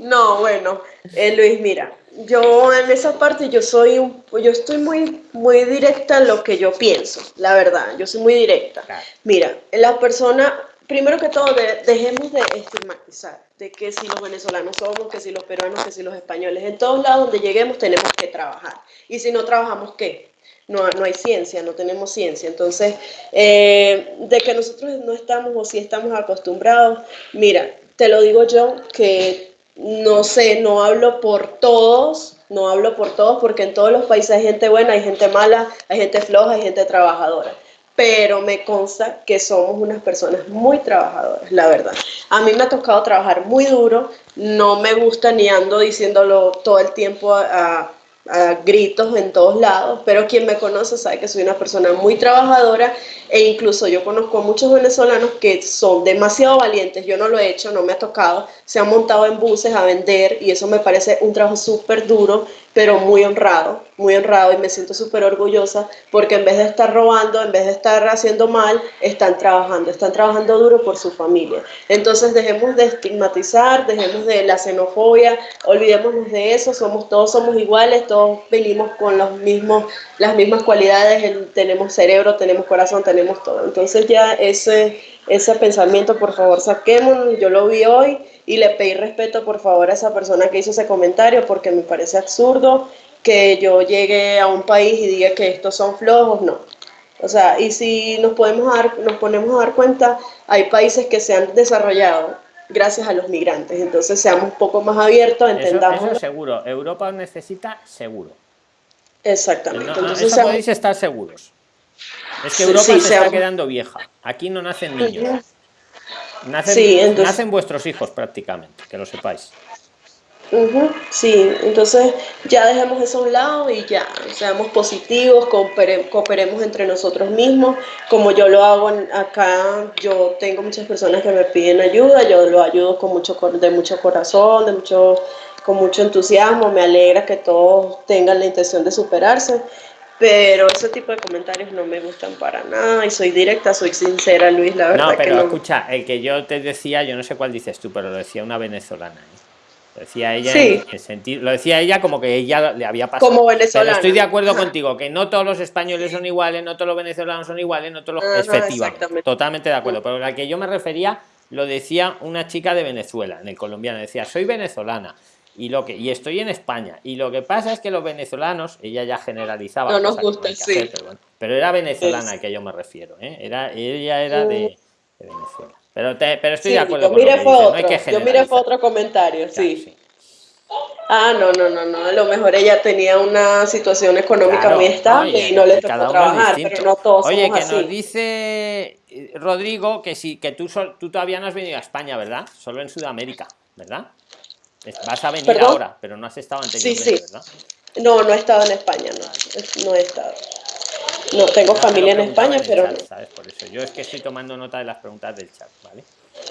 No, bueno, eh, Luis, mira, yo en esa parte yo soy un, yo estoy muy, muy directa en lo que yo pienso, la verdad, yo soy muy directa. Mira, la persona, primero que todo, dejemos de estigmatizar, de que si los venezolanos somos, que si los peruanos, que si los españoles, en todos lados donde lleguemos tenemos que trabajar. Y si no trabajamos, ¿qué? No, no, hay ciencia, no tenemos ciencia. Entonces, eh, de que nosotros no estamos o si estamos acostumbrados, mira, te lo digo yo, que no sé, no hablo por todos, no hablo por todos porque en todos los países hay gente buena, hay gente mala, hay gente floja, hay gente trabajadora. Pero me consta que somos unas personas muy trabajadoras, la verdad. A mí me ha tocado trabajar muy duro, no me gusta ni ando diciéndolo todo el tiempo a gritos en todos lados, pero quien me conoce sabe que soy una persona muy trabajadora e incluso yo conozco a muchos venezolanos que son demasiado valientes, yo no lo he hecho, no me ha tocado, se han montado en buses a vender y eso me parece un trabajo súper duro, pero muy honrado, muy honrado y me siento súper orgullosa porque en vez de estar robando, en vez de estar haciendo mal, están trabajando, están trabajando duro por su familia. Entonces dejemos de estigmatizar, dejemos de la xenofobia, olvidémonos de eso, somos todos somos iguales, todos venimos con las mismas cualidades, tenemos cerebro, tenemos corazón, tenemos todo. Entonces ya ese, ese pensamiento, por favor, saquémoslo, yo lo vi hoy y le pedí respeto por favor a esa persona que hizo ese comentario porque me parece absurdo que yo llegue a un país y diga que estos son flojos, no. O sea, y si nos, podemos dar, nos ponemos a dar cuenta, hay países que se han desarrollado gracias a los migrantes, entonces seamos un poco más abiertos, entendamos. Eso, seguro, Europa necesita seguro. Exactamente. entonces, eso podéis estar seguros. Es que Europa se está quedando vieja. Aquí no nacen niños. Nacen, nacen vuestros hijos prácticamente, que lo sepáis. sí, entonces ya dejemos eso a un lado y ya, seamos positivos, cooperemos entre nosotros mismos, como yo lo hago acá, yo tengo muchas personas que me piden ayuda, yo lo ayudo con mucho, de mucho corazón, de mucho, con mucho entusiasmo, me alegra que todos tengan la intención de superarse pero ese tipo de comentarios no me gustan para nada y soy directa, soy sincera, Luis, la verdad. No, pero escucha, el que yo te decía, yo no sé cuál dices tú, pero lo decía una venezolana. ¿eh? Lo decía ella en, sentido, lo decía ella como que ella le había pasado. Como venezolana. estoy de acuerdo contigo, que no todos los españoles son iguales, no todos los venezolanos son iguales, no todos los. Efectivamente, totalmente de acuerdo. Pero la que yo me refería lo decía una chica de Venezuela, en el colombiano, decía, soy venezolana y lo que y estoy en España y lo que pasa es que los venezolanos ella ya generalizaba no nos gusta sí pero, era venezolana a que yo me refiero ¿eh? era ella era de, Venezuela pero pero estoy de acuerdo yo con mire otro, yo mire fue otro comentario sí. Ah, no, no, no, no. A lo mejor ella tenía una situación económica muy estable y no le tocó trabajar, pero no todos Oye, que nos dice eh, Rodrigo que sí, que tú, tú todavía no has venido a España, ¿verdad? Solo en Sudamérica, ¿verdad? Vas a venir ahora, pero no has estado anteriormente, sí, sí. ¿verdad? No, no he estado en España, no, no he estado. No, tengo familia en España, pero no. ¿sabes? Por eso yo es que estoy tomando nota de las preguntas del chat, ¿vale?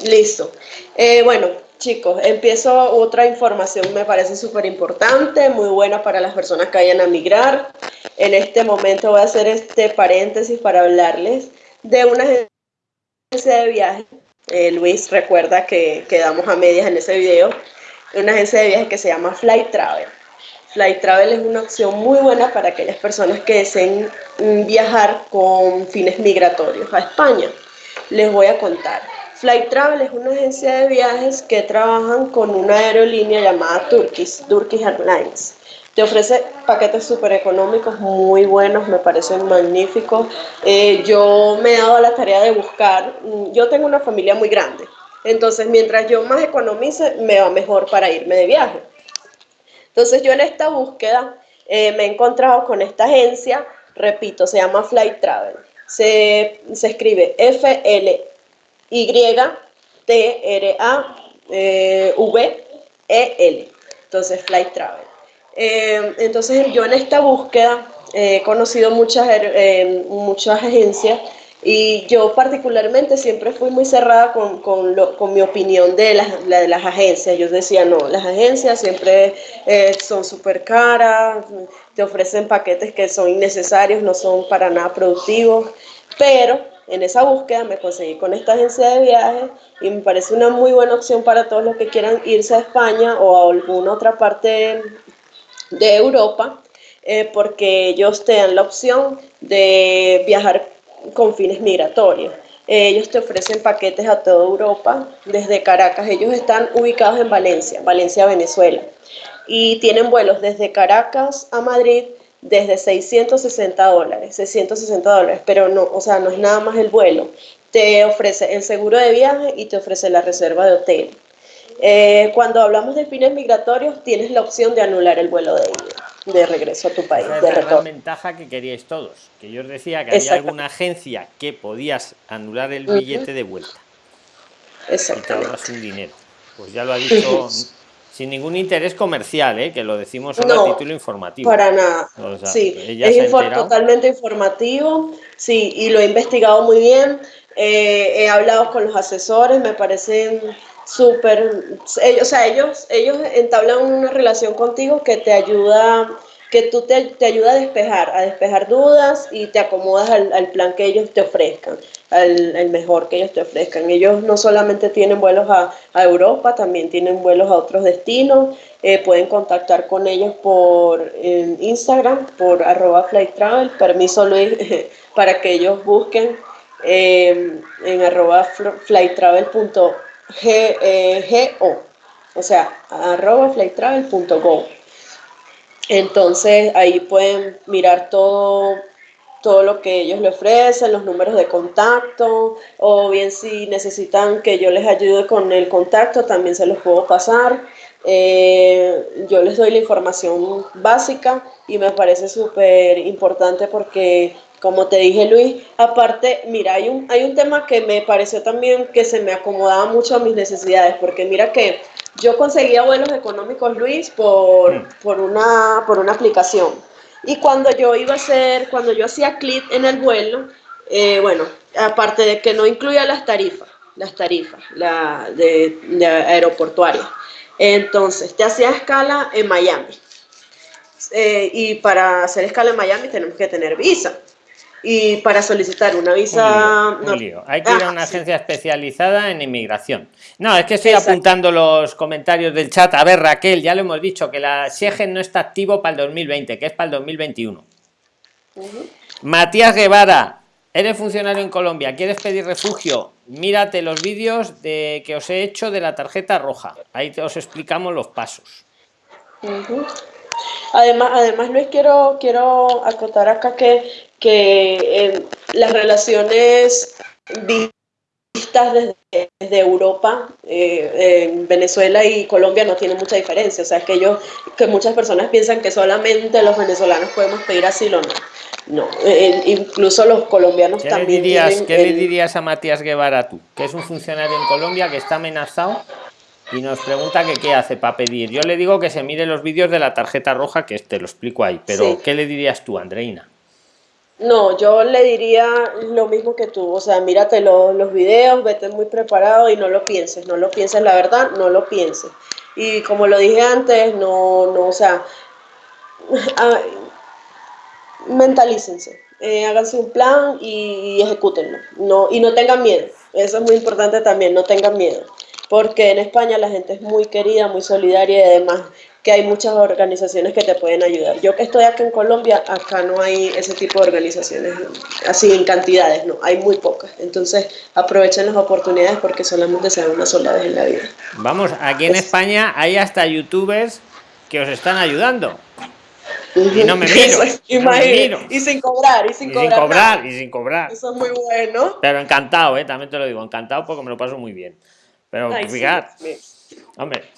Listo. Eh, bueno, chicos, empiezo otra información, me parece súper importante, muy buena para las personas que vayan a migrar. En este momento voy a hacer este paréntesis para hablarles de una agencia de viaje. Eh, Luis recuerda que quedamos a medias en ese video una agencia de viajes que se llama Flight Travel. Flight Travel es una opción muy buena para aquellas personas que deseen mm, viajar con fines migratorios a España. Les voy a contar. Flight Travel es una agencia de viajes que trabajan con una aerolínea llamada Turkish, Turkish Airlines. Te ofrece paquetes súper económicos, muy buenos, me parecen magníficos. Eh, yo me he dado la tarea de buscar, mm, yo tengo una familia muy grande, entonces, mientras yo más economice, me va mejor para irme de viaje. Entonces, yo en esta búsqueda eh, me he encontrado con esta agencia, repito, se llama Flight Travel. Se, escribe F-L-Y-T-R-A-V-E-L. Entonces, Flight Travel. Eh, entonces, yo en esta búsqueda he conocido muchas, eh, muchas agencias Y yo particularmente siempre fui muy cerrada con, con, lo, con mi opinión de las, de las, agencias. Yo decía, no, las agencias siempre eh, son súper caras, te ofrecen paquetes que son innecesarios, no son para nada productivos, pero en esa búsqueda me conseguí con esta agencia de viajes y me parece una muy buena opción para todos los que quieran irse a España o a alguna otra parte de Europa, eh, porque ellos te dan la opción de viajar con fines migratorios. Ellos te ofrecen paquetes a toda Europa desde Caracas. Ellos están ubicados en Valencia, Valencia, Venezuela. Y tienen vuelos desde Caracas a Madrid desde 660 dólares, 660 dólares, pero no, o sea, no es nada más el vuelo. Te ofrece el seguro de viaje y te ofrece la reserva de hotel. Eh, cuando hablamos de fines migratorios, tienes la opción de anular el vuelo de ida, de regreso a tu país. Esa es la ventaja que queríais todos. Que yo os decía que había alguna agencia que podías anular el billete de vuelta. Exactamente. Y te un dinero. Pues ya lo ha dicho sin ningún interés comercial, ¿eh? que lo decimos solo a título informativo. Para nada. sí, es totalmente informativo, sí, y lo he investigado muy bien. Eh, he hablado con los asesores, me parecen súper, ellos, o sea, ellos, ellos entablan una relación contigo que te ayuda, que tú te, te ayuda a despejar, a despejar dudas y te acomodas al, al plan que ellos te ofrezcan, al, mejor que ellos te ofrezcan. Ellos no solamente tienen vuelos a, a Europa, también tienen vuelos a otros destinos. Eh, pueden contactar con ellos por Instagram, por arroba flight travel, permiso Luis, para que ellos busquen eh, en arroba flighttravel.com G, eh, o o sea, arroba flighttravel.go. Entonces ahí pueden mirar todo, todo lo que ellos le ofrecen, los números de contacto, o bien si necesitan que yo les ayude con el contacto, también se los puedo pasar. Eh, yo les doy la información básica y me parece súper importante porque como te dije Luis, aparte, mira, hay un, hay un tema que me pareció también que se me acomodaba mucho a mis necesidades, porque mira que yo conseguía vuelos económicos, Luis, por, mm. por, una, por una aplicación. Y cuando yo iba a hacer, cuando yo hacía clic en el vuelo, eh, bueno, aparte de que no incluía las tarifas, las tarifas la de, de aeroportuarias, entonces te hacía escala en Miami. Eh, y para hacer escala en Miami tenemos que tener visa y para solicitar una visa... Hay que ir a una ah, agencia especializada en inmigración. No, es que estoy apuntando los comentarios del chat. A ver, Raquel, ya lo hemos dicho, que la Schengen no está activo para el 2020, que es para el 2021. Matías Guevara, eres funcionario en Colombia, ¿quieres pedir refugio? Mírate los vídeos de que os he hecho de la tarjeta roja. Ahí os explicamos los pasos. Además, además Luis, quiero, quiero acotar acá que que eh, las relaciones vistas desde, desde Europa, eh, en Venezuela y Colombia no tienen mucha diferencia. O sea, que, ellos, que muchas personas piensan que solamente los venezolanos podemos pedir asilo, no. No, eh, incluso los colombianos también. Le dirías, ¿Qué le dirías a Matías Guevara tú, que es un funcionario en Colombia que está amenazado y nos pregunta que qué hace para pedir? Yo le digo que se mire los vídeos de la tarjeta roja, que te lo explico ahí, pero ¿qué le dirías tú, Andreina? No, yo le diría lo mismo que tú, o sea, mírate los videos, vete muy preparado y no lo pienses, no lo pienses, la verdad, no lo pienses. Y como lo dije antes, no, no, o sea, mentalícense, eh, háganse un plan y, y ejecútenlo, no, y no tengan miedo, eso es muy importante también, no tengan miedo, porque en España la gente es muy querida, muy solidaria y además que hay muchas organizaciones que te pueden ayudar. Yo que estoy aquí en Colombia, acá no hay ese tipo de organizaciones, así en cantidades, no, hay muy pocas. Entonces aprovechen las oportunidades porque solamente se dan una sola vez en la vida. Vamos, aquí en España hay hasta youtubers que os están ayudando. Y no me miro. Y sin cobrar, y sin, cobrar, y sin cobrar. Eso es muy bueno. Pero encantado, ¿eh? también te lo digo, encantado porque me lo paso muy bien. Pero fíjate, hombre,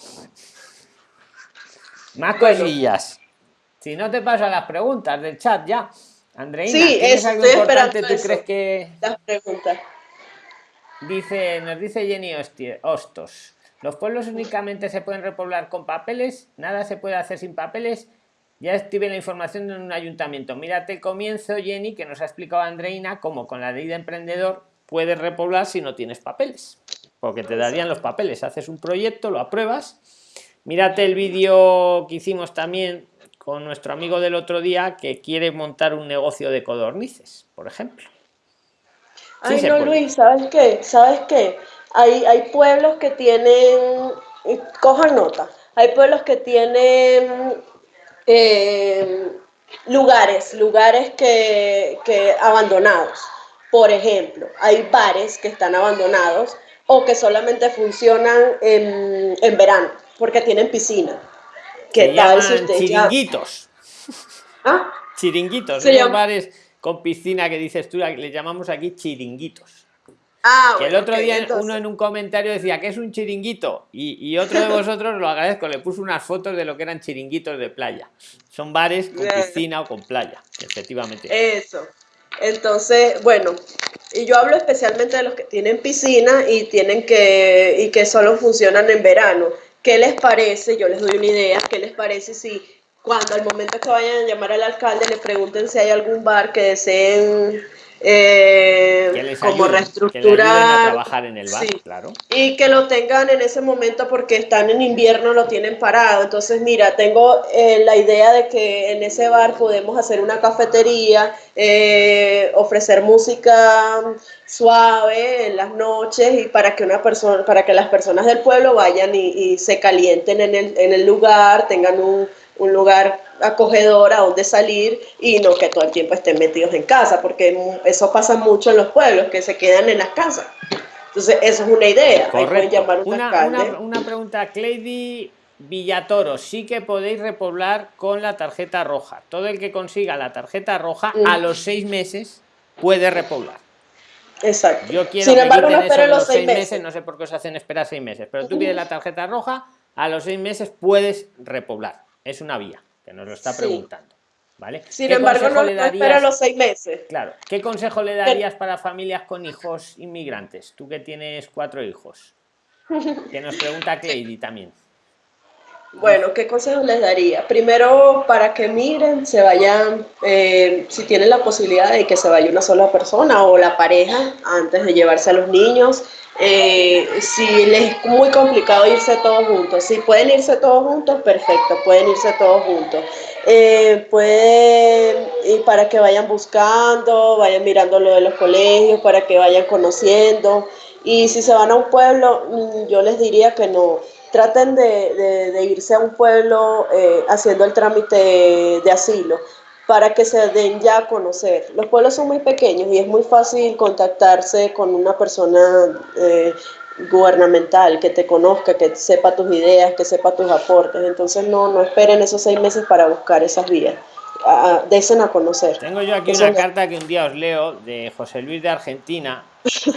más cosillas. Si no te pasan las preguntas del chat ya. Andreina, sí, ¿tienes algo importante tú crees que...? Las preguntas. Dice, nos dice Jenny Hostos. ¿Los pueblos únicamente se pueden repoblar con papeles? ¿Nada se puede hacer sin papeles? ya estive la información en un ayuntamiento. Mírate el comienzo, Jenny, que nos ha explicado Andreina cómo con la ley de emprendedor puedes repoblar si no tienes papeles. Porque te darían los papeles. Haces un proyecto, lo apruebas. Mírate el vídeo que hicimos también con nuestro amigo del otro día que quiere montar un negocio de codornices, por ejemplo. Ay, no, Luis, ¿sabes qué? ¿Sabes qué? Hay, hay pueblos que tienen, cojan nota, hay pueblos que tienen eh, lugares, lugares que, abandonados. Por ejemplo, hay bares que están abandonados o que solamente funcionan en, verano porque tienen piscina. ¿Qué tal si chiringuitos. ¿Ah? Chiringuitos, esos bares con piscina que dices tú, le llamamos aquí chiringuitos. Ah, que el otro día uno en un comentario decía que es un chiringuito y, otro de vosotros lo agradezco, le puso unas fotos de lo que eran chiringuitos de playa. Son bares con piscina o con playa, efectivamente. Eso. Entonces, bueno, y yo hablo especialmente de los que tienen piscina y tienen que y que solo funcionan en verano. ¿Qué les parece? Yo les doy una idea. ¿Qué les parece si cuando al momento que vayan a llamar al alcalde le pregunten si hay algún bar que deseen eh, como reestructurar trabajar en el bar, claro. y que lo tengan en ese momento porque están en invierno lo tienen parado entonces mira tengo eh, la idea de que en ese bar podemos hacer una cafetería eh, ofrecer música suave en las noches y para que una persona para que las personas del pueblo vayan y, y se calienten en el, en el lugar tengan un un lugar acogedor a donde salir y no que todo el tiempo estén metidos en casa, porque eso pasa mucho en los pueblos, que se quedan en las casas. Entonces, eso es una idea. Llamar una, una, una, pregunta, Cleidy Villatoro, sí que podéis repoblar con la tarjeta roja. Todo el que consiga la tarjeta roja a los seis meses puede repoblar. Exacto. Yo quiero Sin embargo, no espero los seis meses. no sé por qué os hacen esperar seis meses, pero tú pides la tarjeta roja, a los seis meses puedes repoblar es una vía, que nos lo está preguntando. ¿Vale? Sin embargo, no, le darías, los seis meses. Claro. ¿Qué consejo le darías para familias con hijos inmigrantes? Tú que tienes cuatro hijos. Que nos pregunta Cleidy también. Bueno, ¿qué consejos les daría? Primero, para que miren, se vayan, eh, si tienen la posibilidad de que se vaya una sola persona o la pareja antes de llevarse a los niños. Eh, si les es muy complicado irse todos juntos, si pueden irse todos juntos, perfecto, pueden irse todos juntos. Eh, pueden, y para que vayan buscando, vayan mirando lo de los colegios, para que vayan conociendo. Y si se van a un pueblo, mm, yo les diría que no traten de, irse a un pueblo eh, haciendo el trámite de asilo para que se den ya a conocer. Los pueblos son muy pequeños y es muy fácil contactarse con una persona eh, gubernamental que te conozca, que sepa tus ideas, que sepa tus aportes. Entonces no, no esperen esos seis meses para buscar esas vías. Desen a conocer. Tengo yo aquí una carta que un día os leo de José Luis de Argentina,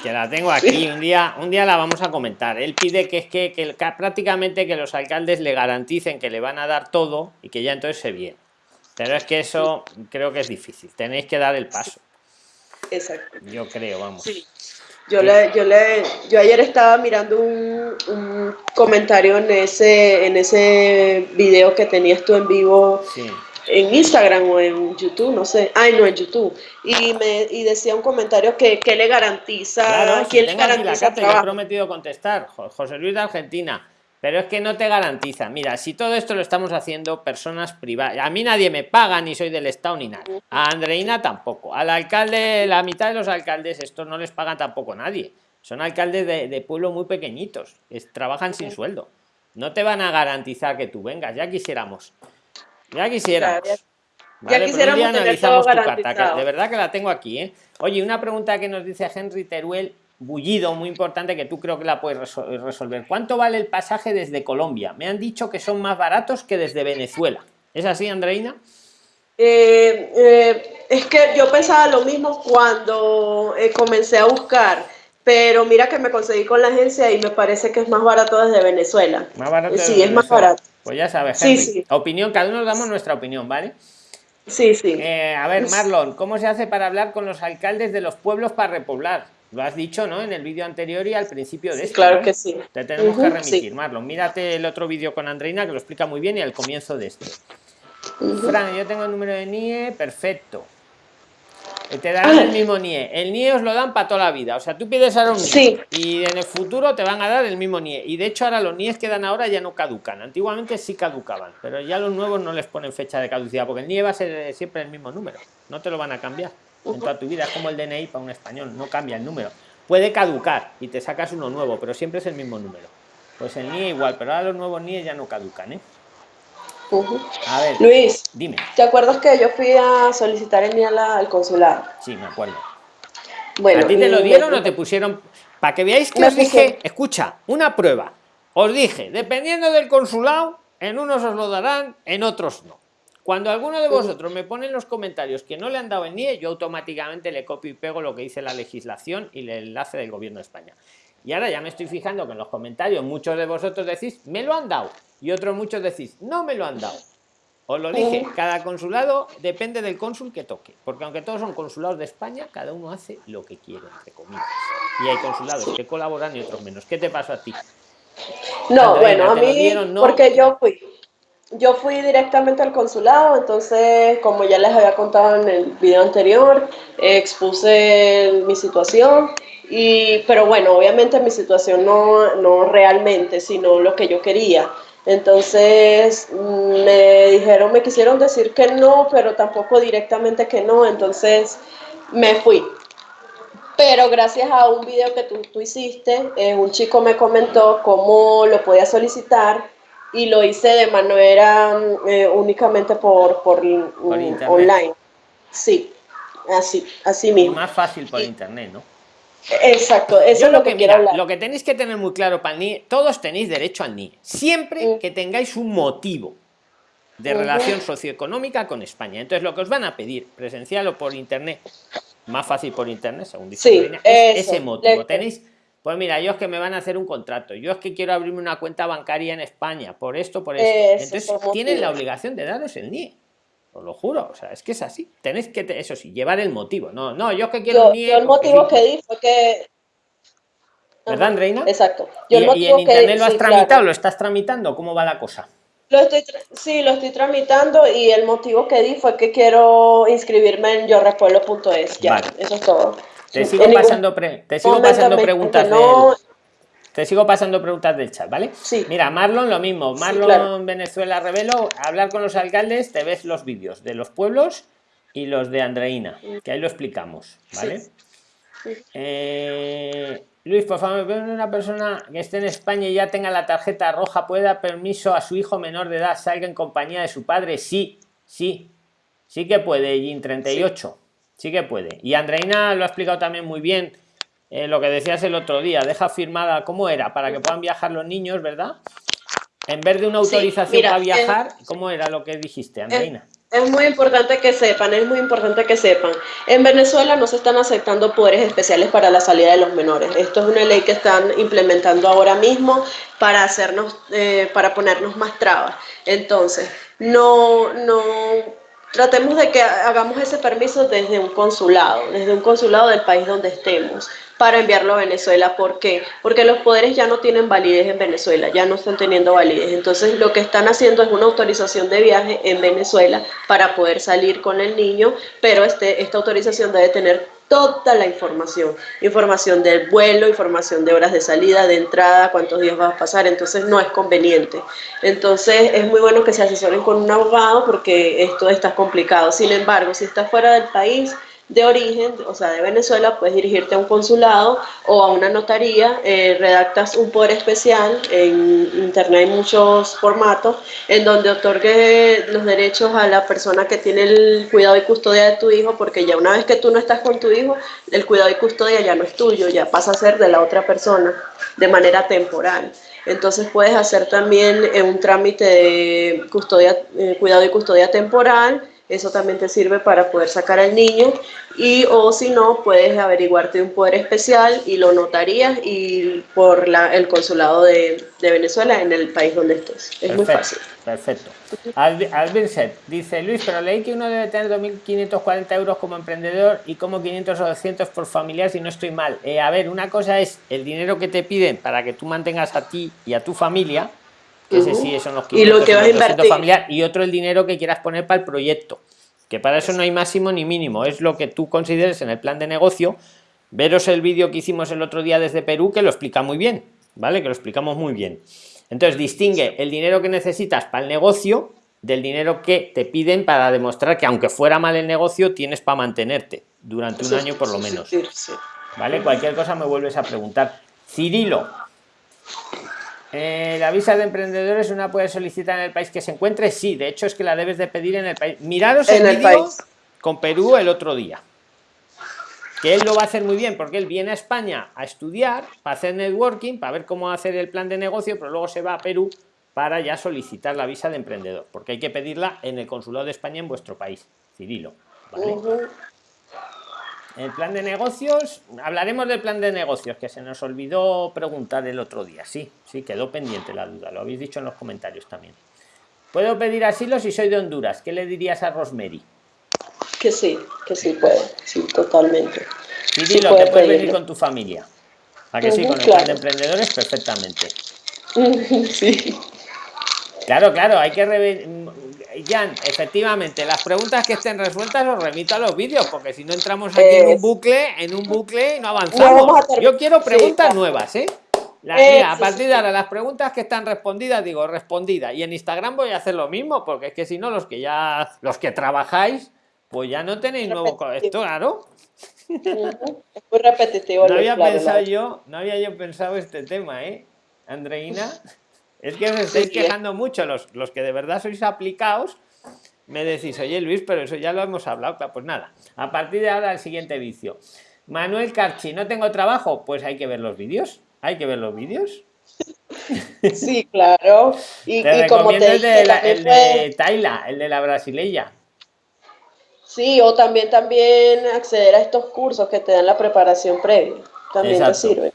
que la tengo aquí, un día, un día la vamos a comentar. Él pide que es que, que, prácticamente que los alcaldes le garanticen que le van a dar todo y que ya entonces se viene. Pero es que eso creo que es difícil, tenéis que dar el paso. Exacto. Yo creo, vamos. Sí. Yo, le, yo, le, yo ayer estaba mirando un, un, comentario en ese, en ese video que tenías tú en vivo sí en Instagram o en YouTube, no sé. Ay, no, en YouTube. Y me y decía un comentario que, que le garantiza. Claro, ¿quién le garantiza la he prometido contestar, José Luis de Argentina. Pero es que no te garantiza. Mira, si todo esto lo estamos haciendo personas privadas, a mí nadie me paga, ni soy del Estado, ni nada. A Andreina tampoco. Al alcalde, la mitad de los alcaldes, estos no les pagan tampoco nadie. Son alcaldes de, de pueblos muy pequeñitos, trabajan sin sueldo. No te van a garantizar que tú vengas, ya quisiéramos. Ya quisiera. ya, quisiéramos tener todo carta, de verdad que la tengo aquí. ¿eh? Oye, una pregunta que nos dice Henry Teruel, bullido, muy importante, que tú creo que la puedes resolver. ¿Cuánto vale el pasaje desde Colombia? Me han dicho que son más baratos que desde Venezuela. ¿Es así, Andreina? Eh, eh, es que yo pensaba lo mismo cuando comencé a buscar, pero mira que me conseguí con la agencia y me parece que es más barato desde Venezuela. Más barato. Sí, es más barato. Pues ya sabes, sí, sí. opinión, cada uno damos nuestra opinión, ¿vale? Sí, sí. Eh, a ver, Marlon, ¿cómo se hace para hablar con los alcaldes de los pueblos para repoblar? Lo has dicho, ¿no? En el vídeo anterior y al principio de este. Claro que sí. Te tenemos que remitir, Marlon. Mírate el otro vídeo con Andreina que lo explica muy bien y al comienzo de este. Fran, yo tengo el número de NIE, perfecto. Te darán el mismo NIE. El NIE os lo dan para toda la vida. O sea, tú pides ahora un NIE y en el futuro te van a dar el mismo NIE. Y de hecho ahora los NIEs que dan ahora ya no caducan. Antiguamente sí caducaban, pero ya los nuevos no les ponen fecha de caducidad porque el NIE va a ser siempre el mismo número. No te lo van a cambiar en toda tu vida. Es como el DNI para un español, no cambia el número. Puede caducar y te sacas uno nuevo, pero siempre es el mismo número. Pues el NIE igual, pero ahora los nuevos NIE ya no caducan, ¿eh? A ver, Luis, dime. ¿Te acuerdas que yo fui a solicitar el NIE al consulado? Sí, me acuerdo. Bueno, ¿A ti te lo dieron o te pusieron? Para que veáis que os dije, escucha, una prueba. Os dije, dependiendo del consulado, en unos os lo darán, en otros no. Cuando alguno de vosotros me pone en los comentarios que no le han dado el NIE, yo automáticamente le copio y pego lo que dice la legislación y el enlace del gobierno de España. Y ahora ya me estoy fijando que en los comentarios muchos de vosotros decís, me lo han dado. Y otros muchos decís, no me lo han dado. Os lo dije, cada consulado depende del cónsul que toque. Porque aunque todos son consulados de España, cada uno hace lo que quiere, entre comillas. Y hay consulados que colaboran y otros menos. ¿Qué te pasó a ti? No, bueno, a mí, porque yo fui. Yo fui directamente al consulado, entonces, como ya les había contado en el video anterior, expuse mi situación y, pero bueno, obviamente mi situación no, no realmente, sino lo que yo quería. Entonces me dijeron, me quisieron decir que no, pero tampoco directamente que no, entonces me fui. Pero gracias a un video que tú, tú hiciste, eh, un chico me comentó cómo lo podía solicitar y lo hice de manera eh, únicamente por, por, online. Sí, así, así mismo. más fácil por internet, ¿no? Exacto, eso es lo, que, quiero Lo que tenéis que tener muy claro para el NIE, todos tenéis derecho al NIE, siempre mm. que tengáis un motivo de relación socioeconómica con España. Entonces, lo que os van a pedir, presencial o por internet, más fácil por internet, según dice ese motivo. Tenéis, pues mira, yo es que me van a hacer un contrato, yo es que quiero abrirme una cuenta bancaria en España, por esto, por esto. Entonces, tienen la obligación de daros el NIE. Os lo juro, o sea, es que es así. Tenéis que, eso sí, llevar el motivo. No, no, yo es que quiero yo, el motivo que di fue que. ¿Verdad, Reina? Exacto. ¿Y, en internet lo has tramitado? ¿Lo estás tramitando? ¿Cómo va la cosa? Lo estoy, sí, lo estoy tramitando y el motivo que di fue que quiero inscribirme en yorepueblo.es. Ya, eso es todo. Te sigo pasando, te sigo pasando preguntas. No, te sigo pasando preguntas del chat, ¿vale? Sí. Mira, Marlon lo mismo. Marlon Venezuela Revelo, hablar con los alcaldes, te ves los vídeos de los pueblos y los de Andreina, que ahí lo explicamos, ¿vale? Eh, Luis, por favor, una persona que esté en España y ya tenga la tarjeta roja, ¿puede dar permiso a su hijo menor de edad salga en compañía de su padre? Sí, sí, sí que puede, Jin 38, sí que puede. Y Andreina lo ha explicado también muy bien eh, lo que decías el otro día, deja firmada, ¿cómo era? Para que puedan viajar los niños, ¿verdad? En vez de una autorización para viajar, ¿cómo era lo que dijiste, Andreina? Es, muy importante que sepan, es muy importante que sepan. En Venezuela no se están aceptando poderes especiales para la salida de los menores. Esto es una ley que están implementando ahora mismo para hacernos, eh, para ponernos más trabas. Entonces, no, no tratemos de que hagamos ese permiso desde un consulado, desde un consulado del país donde estemos para enviarlo a Venezuela. ¿Por qué? Porque los poderes ya no tienen validez en Venezuela, ya no están teniendo validez. Entonces lo que están haciendo es una autorización de viaje en Venezuela para poder salir con el niño, pero este, esta autorización debe tener toda la información, información del vuelo, información de horas de salida, de entrada, cuántos días vas a pasar, entonces no es conveniente. Entonces es muy bueno que se asesoren con un abogado porque esto está complicado. Sin embargo, si está fuera del país, de origen, o sea, de Venezuela, puedes dirigirte a un consulado o a una notaría, eh, redactas un poder especial, en internet hay muchos formatos, en donde otorgue los derechos a la persona que tiene el cuidado y custodia de tu hijo, porque ya una vez que tú no estás con tu hijo, el cuidado y custodia ya no es tuyo, ya pasa a ser de la otra persona de manera temporal. Entonces puedes hacer también eh, un trámite de custodia, eh, cuidado y custodia temporal, eso también te sirve para poder sacar al niño y o si no puedes averiguarte un poder especial y lo notarías y por la, el consulado de, de, Venezuela en el país donde estés. Es muy fácil. Perfecto. Albinset dice Luis, pero leí que uno debe tener 2.540 euros como emprendedor y como 500 o 200 por familiar si no estoy mal. Eh, a ver, una cosa es el dinero que te piden para que tú mantengas a ti y a tu familia ese sí, eso nos Y lo que vas a invertir. familiar y otro el dinero que quieras poner para el proyecto. Que para eso no hay máximo ni mínimo, es lo que tú consideres en el plan de negocio. Veros el vídeo que hicimos el otro día desde Perú, que lo explica muy bien, ¿vale? Que lo explicamos muy bien. Entonces, distingue el dinero que necesitas para el negocio del dinero que te piden para demostrar que aunque fuera mal el negocio, tienes para mantenerte durante un año por lo menos. ¿Vale? Cualquier cosa me vuelves a preguntar. Cirilo, eh, la visa de emprendedores una puede solicitar en el país que se encuentre. Sí, de hecho es que la debes de pedir en el país. Miraros el, el vídeo con Perú el otro día. Que él lo va a hacer muy bien porque él viene a España a estudiar, para hacer networking, para ver cómo hacer el plan de negocio, pero luego se va a Perú para ya solicitar la visa de emprendedor, porque hay que pedirla en el consulado de España en vuestro país, Cirilo. ¿vale? El plan de negocios, hablaremos del plan de negocios, que se nos olvidó preguntar el otro día. Sí, sí, quedó pendiente la duda, lo habéis dicho en los comentarios también. ¿Puedo pedir asilo si soy de Honduras? ¿Qué le dirías a Rosemary? Que sí, que sí puede, sí, totalmente. Y dilo, que puedes venir con tu familia. ¿A que sí? Con el plan de emprendedores, perfectamente. sí. Claro, claro, hay que Jan, efectivamente, las preguntas que estén resueltas os remito a los vídeos, porque si no entramos aquí en un bucle, en un bucle y no avanzamos. Yo quiero preguntas nuevas, ¿eh? a partir de ahora, las preguntas que están respondidas, digo respondidas. Y en Instagram voy a hacer lo mismo, porque es que si no, los que ya, los que trabajáis, pues ya no tenéis nuevo esto, claro. Es muy repetitivo. No había pensado yo, no había yo pensado este tema, ¿eh? Andreina. Es que os estáis quejando mucho, los, los que de verdad sois aplicados, me decís, oye Luis, pero eso ya lo hemos hablado. Pues nada, a partir de ahora el siguiente vicio. Manuel Carchi, ¿no tengo trabajo? Pues hay que ver los vídeos. Hay que ver los vídeos. Sí, claro. Y, como te el de, la, el de Taila, el de la brasileña. Sí, o también, también acceder a estos cursos que te dan la preparación previa. También te sirve.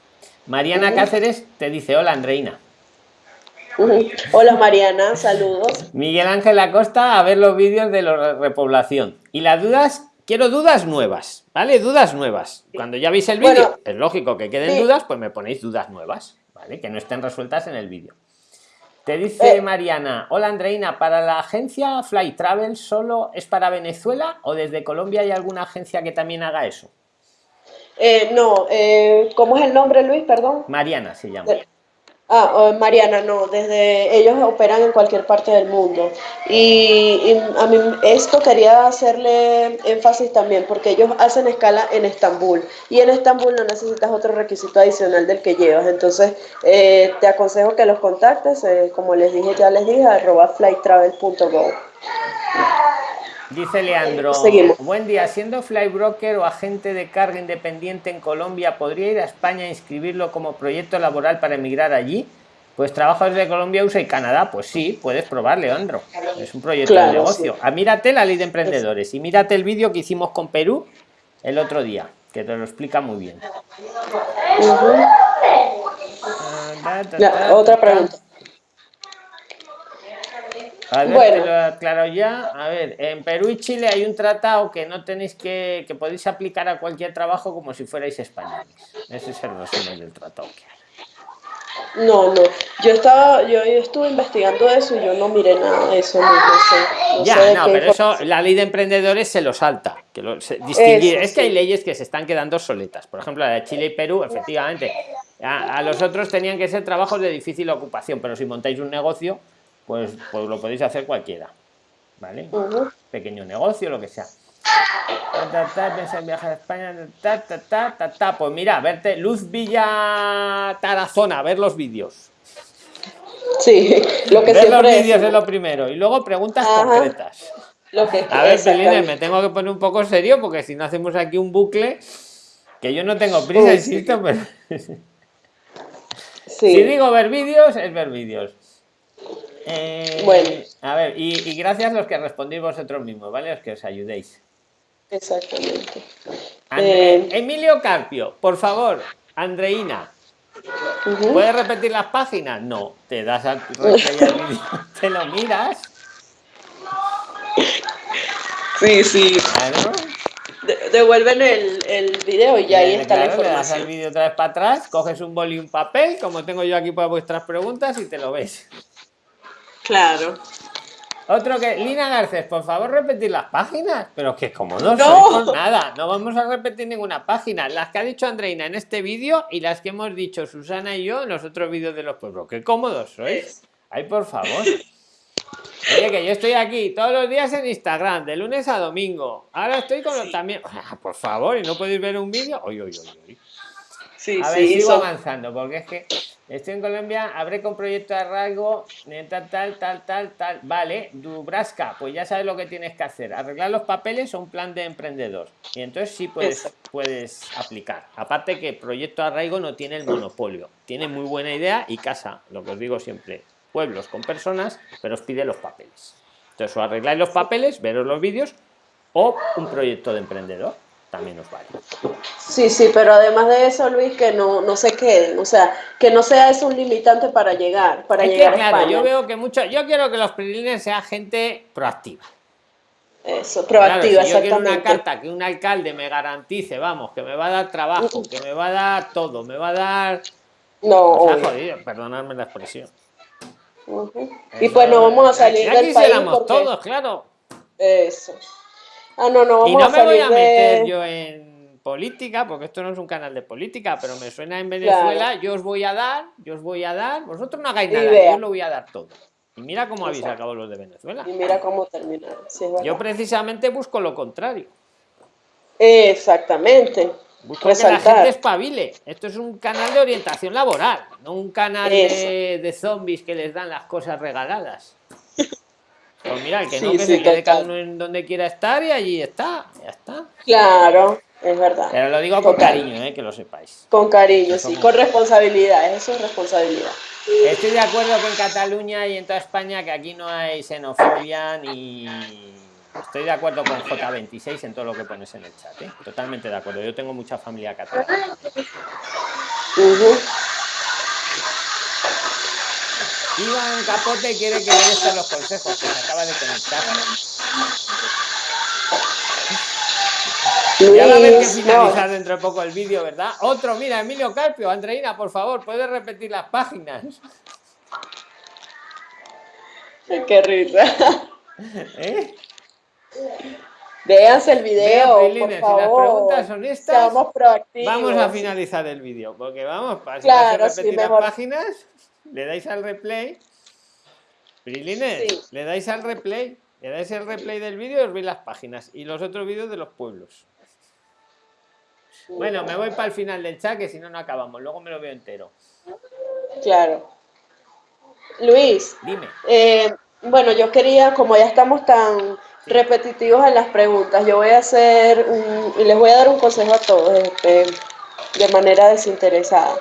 Mariana Cáceres te dice, hola Andreina. Hola Mariana, saludos. Miguel Ángel Acosta a ver los vídeos de la repoblación. Y las dudas, quiero dudas nuevas, ¿vale? Dudas nuevas. Cuando ya veis el vídeo, es lógico que queden dudas, pues me ponéis dudas nuevas, ¿vale? Que no estén resueltas en el vídeo. Te dice eh. Mariana, hola Andreina, ¿para la agencia Fly Travel solo es para Venezuela o desde Colombia hay alguna agencia que también haga eso? Eh, no, eh, ¿cómo es el nombre Luis? Perdón. Mariana se llama. Ah, oh, Mariana, no, desde ellos operan en cualquier parte del mundo. Y, a mí esto quería hacerle énfasis también, porque ellos hacen escala en Estambul. Y en Estambul no necesitas otro requisito adicional del que llevas. Entonces, eh, te aconsejo que los contactes, eh, como les dije, ya les dije, arroba. Dice Leandro, buen día, siendo flybroker o agente de carga independiente en Colombia, ¿podría ir a España a inscribirlo como proyecto laboral para emigrar allí? Pues trabajo desde Colombia, USA y Canadá. Pues sí, puedes probar, Leandro. Es un proyecto de negocio. Ah, mírate la ley de emprendedores y mírate el vídeo que hicimos con Perú el otro día, que te lo explica muy bien. Ah, otra pregunta. A ver, bueno. lo aclaro ya. A ver, en Perú y Chile hay un tratado que no tenéis que, que podéis aplicar a cualquier trabajo como si fuerais españoles. Ese es el resumen del tratado que hay. No, no. Yo estaba, yo, estuve investigando eso y yo no miré nada de eso. No, ya, no, pero eso la ley de emprendedores se lo salta. Que lo, distinguir. es que hay leyes que se están quedando soletas. Por ejemplo, la de Chile y Perú, efectivamente. A, a los otros tenían que ser trabajos de difícil ocupación, pero si montáis un negocio, pues, pues lo podéis hacer cualquiera. ¿Vale? Pequeño negocio, lo que sea. en viajar a España. Pues mira, verte Luz Villa Tarazona, ver los vídeos. Sí, lo que ver los vídeos es lo primero. Y luego preguntas concretas. a ver, me tengo que poner un poco serio porque si no hacemos aquí un bucle que yo no tengo prisa, insisto, pero. Si digo ver vídeos, es ver vídeos. Eh, bueno. A ver, y, gracias a los que respondéis vosotros mismos, ¿vale? Los que os ayudéis. Exactamente. Eh, Emilio Carpio, por favor, Andreina. ¿Puedes repetir las páginas? No, te das al te lo miras. Sí, sí. devuelven el, el video y ahí está la información. Le das el vídeo otra vez para atrás, coges un boli y un papel, como tengo yo aquí para vuestras preguntas, y te lo ves. Claro. Otro que, Lina Garcés, por favor repetir las páginas, pero que como no, no. nada, no vamos a repetir ninguna página. Las que ha dicho Andreina en este vídeo y las que hemos dicho Susana y yo en los otros vídeos de los pueblos. Qué cómodos sois. Ay, por favor. Oye, que yo estoy aquí todos los días en Instagram, de lunes a domingo. Ahora estoy con los también. Ah, por favor, y no podéis ver un vídeo. Oye, oye, oye. Sí, a ver, sigo avanzando, porque es que Estoy en Colombia, habré con proyecto de arraigo, tal, tal, tal, tal, tal. Vale, Dubrasca, pues ya sabes lo que tienes que hacer. Arreglar los papeles o un plan de emprendedor. Y entonces sí puedes, puedes aplicar. Aparte que proyecto de arraigo no tiene el monopolio. Tiene muy buena idea y casa, lo que os digo siempre, pueblos con personas, pero os pide los papeles. Entonces o arregláis los papeles, veros los vídeos o un proyecto de emprendedor también nos vale. Sí, sí, pero además de eso, Luis, que no, no se queden, o sea, que no sea eso un limitante para llegar, para llegar a España. Yo veo que mucho, yo quiero que los PRILINES sean gente proactiva. Eso, proactiva, si yo quiero una carta que un alcalde me garantice, vamos, que me va a dar trabajo, que me va a dar todo, me va a dar... No, jodido, perdonadme la expresión. Y pues no vamos a salir del país todos, claro. Eso. Ah, no, no, y no me voy a meter yo en política, porque esto no es un canal de política, pero me suena en Venezuela, yo os voy a dar, yo os voy a dar, vosotros no hagáis nada, yo os lo voy a dar todo. Y mira cómo habéis acabado los de Venezuela. Y mira cómo terminaron. yo precisamente busco lo contrario. Exactamente. Busco que la gente espabile. Esto es un canal de orientación laboral, no un canal de, de zombies que les dan las cosas regaladas. Pues mira, el que no, que se quede cada uno en donde quiera estar y allí está, ya está. Claro, es verdad. Pero lo digo con cariño, eh, que lo sepáis. Con cariño, sí, con responsabilidad, eso es responsabilidad. Estoy de acuerdo que en Cataluña y en toda España que aquí no hay xenofobia ni... Estoy de acuerdo con J26 en todo lo que pones en el chat, ¿eh? totalmente de acuerdo. Yo tengo mucha familia catalana. Iván Capote quiere que le den los consejos, que se acaba de conectar. ya va a haber que finalizar dentro de poco el vídeo, ¿verdad? Otro, mira, Emilio Carpio, Andreina, por favor, ¿puedes repetir las páginas? Qué risa. ¿Eh? Véanse el video, por favor. Si las preguntas son estas, vamos a finalizar el vídeo, porque vamos, para claro, repetir las páginas le dais al replay. Prilines, le dais al replay. Le dais el replay del vídeo y os veis las páginas. Y los otros vídeos de los pueblos. Bueno, me voy para el final del chat, que si no, no acabamos. Luego me lo veo entero. Claro. Luis. Dime. Eh, bueno, yo quería, como ya estamos tan repetitivos en las preguntas, yo voy a hacer y les voy a dar un consejo a todos este, de manera desinteresada.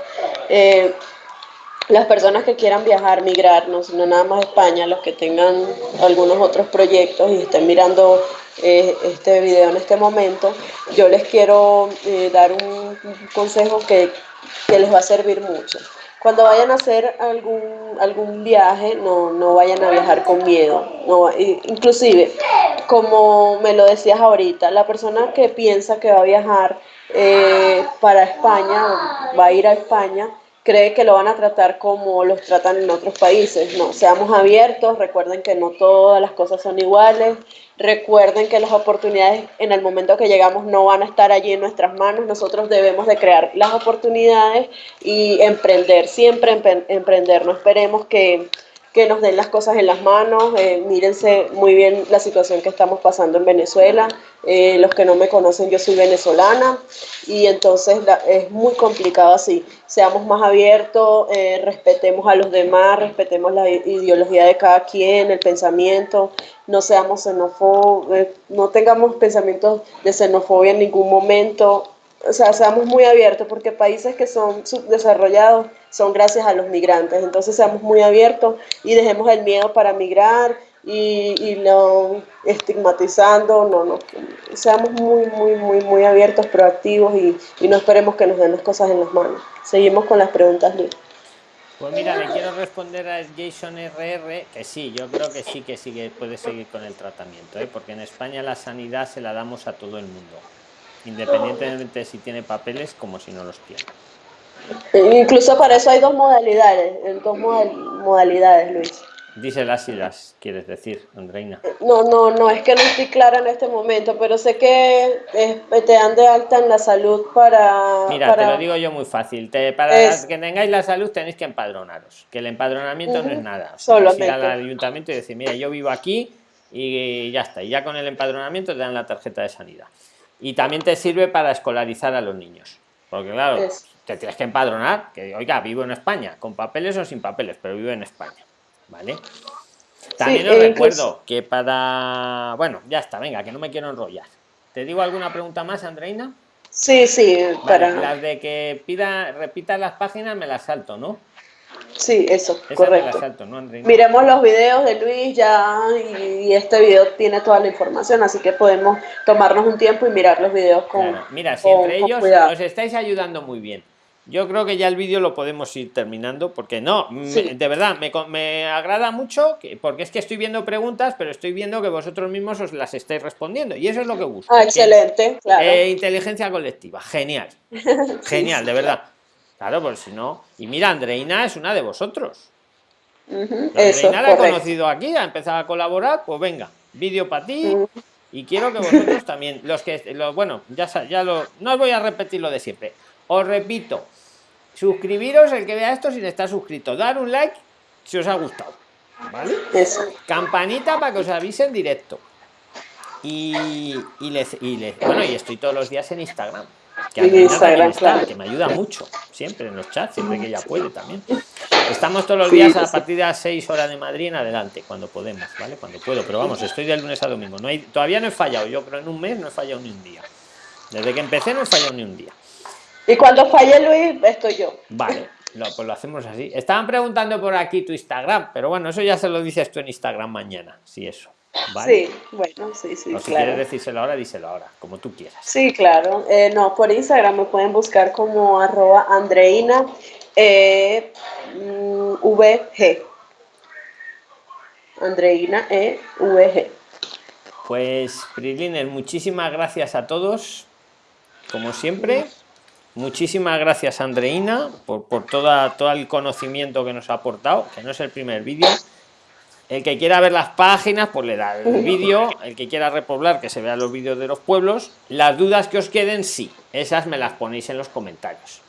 Eh, las personas que quieran viajar, migrar, no, nada más España, los que tengan algunos otros proyectos y estén mirando eh, este video en este momento, yo les quiero eh, dar un, consejo que, les va a servir mucho. Cuando vayan a hacer algún, algún viaje, no, no vayan a viajar con miedo. No, inclusive, como me lo decías ahorita, la persona que piensa que va a viajar eh, para España, va a ir a España, cree que lo van a tratar como los tratan en otros países. Seamos abiertos, recuerden que no todas las cosas son iguales, recuerden que las oportunidades en el momento que llegamos no van a estar allí en nuestras manos, nosotros debemos de crear las oportunidades y emprender, siempre emprender, no esperemos que que nos den las cosas en las manos. Eh, mírense muy bien la situación que estamos pasando en Venezuela. Eh, los que no me conocen, yo soy venezolana y entonces es muy complicado así. Seamos más abiertos, eh, respetemos a los demás, respetemos la ideología de cada quien, el pensamiento, no seamos xenofobos, no tengamos pensamientos de xenofobia en ningún momento o sea, seamos muy abiertos, porque países que son subdesarrollados son gracias a los migrantes. Entonces, seamos muy abiertos y dejemos el miedo para migrar y, y no estigmatizando, no, no. Seamos muy, muy, muy, muy abiertos, proactivos y, y no esperemos que nos den las cosas en las manos. Seguimos con las preguntas, Luis. Pues mira, le quiero responder a Jason RR que sí, yo creo que sí que sigue, puede seguir con el tratamiento, ¿eh? porque en España la sanidad se la damos a todo el mundo independientemente si tiene papeles como si no los tiene. Incluso para eso hay dos modalidades, dos modalidades, Luis. Dice las las quieres decir, Andreina. No, no, no, es que no estoy clara en este momento, pero sé que te dan de alta en la salud para... Mira, te lo digo yo muy fácil. para que tengáis la salud tenéis que empadronaros, que el empadronamiento no es nada. Solo ir al ayuntamiento y decir, mira, yo vivo aquí y ya está. Y ya con el empadronamiento te dan la tarjeta de sanidad. Y también te sirve para escolarizar a los niños. Porque claro, te tienes que empadronar, que oiga, vivo en España, con papeles o sin papeles, pero vivo en España. ¿Vale? También os eh, recuerdo que para... Bueno, ya está, venga, que no me quiero enrollar. ¿Te digo alguna pregunta más, Andreina? Sí, sí, para... Las de que pida, repita las páginas me las salto, ¿no? Sí, eso, correcto. Miremos los videos de Luis ya y, este video tiene toda la información, así que podemos tomarnos un tiempo y mirar los videos con Mira, si entre ellos os estáis ayudando muy bien. Yo creo que ya el vídeo lo podemos ir terminando, porque no, de verdad, me, me, agrada mucho, que, porque es que estoy viendo preguntas, pero estoy viendo que vosotros mismos os las estáis respondiendo, y eso es lo que busco. Ah, excelente, claro. Eh, inteligencia colectiva, genial, genial, de verdad. Claro, pues si no. Y mira, Andreina es una de vosotros. Andreina la he conocido aquí, ha empezado a colaborar, pues venga, vídeo para ti. Y quiero que vosotros también, los que, los, bueno, ya, ya lo, no os voy a repetir lo de siempre. Os repito, suscribiros el que vea esto sin estar suscrito, dar un like si os ha gustado. ¿Vale? Campanita para que os avise en directo. Y, y, les, y les, bueno, y estoy todos los días en Instagram que, me ayuda mucho, siempre en los chats, siempre que ella puede también. Estamos todos los días a partir de las 6 horas de Madrid en adelante, cuando podemos, ¿vale? Cuando puedo, pero vamos, estoy de lunes a domingo. No hay, todavía no he fallado, yo creo en un mes no he fallado ni un día. Desde que empecé no he fallado ni un día. Y cuando falle Luis, estoy yo. Vale, pues lo hacemos así. Estaban preguntando por aquí tu Instagram, pero bueno, eso ya se lo dices tú en Instagram mañana, si eso. Sí, bueno, sí, sí. O si quieres decírselo ahora, díselo ahora, como tú quieras. Sí, claro. Eh, no, por Instagram me pueden buscar como arroba Andreina e, mm, VG. Andreina E VG. Pues Prisliner, muchísimas gracias a todos, como siempre. Muchísimas gracias Andreina por, por toda, todo el conocimiento que nos ha aportado, que no es el primer vídeo. El que quiera ver las páginas, pues le da el vídeo. El que quiera repoblar, que se vea los vídeos de los pueblos. Las dudas que os queden, sí. Esas me las ponéis en los comentarios.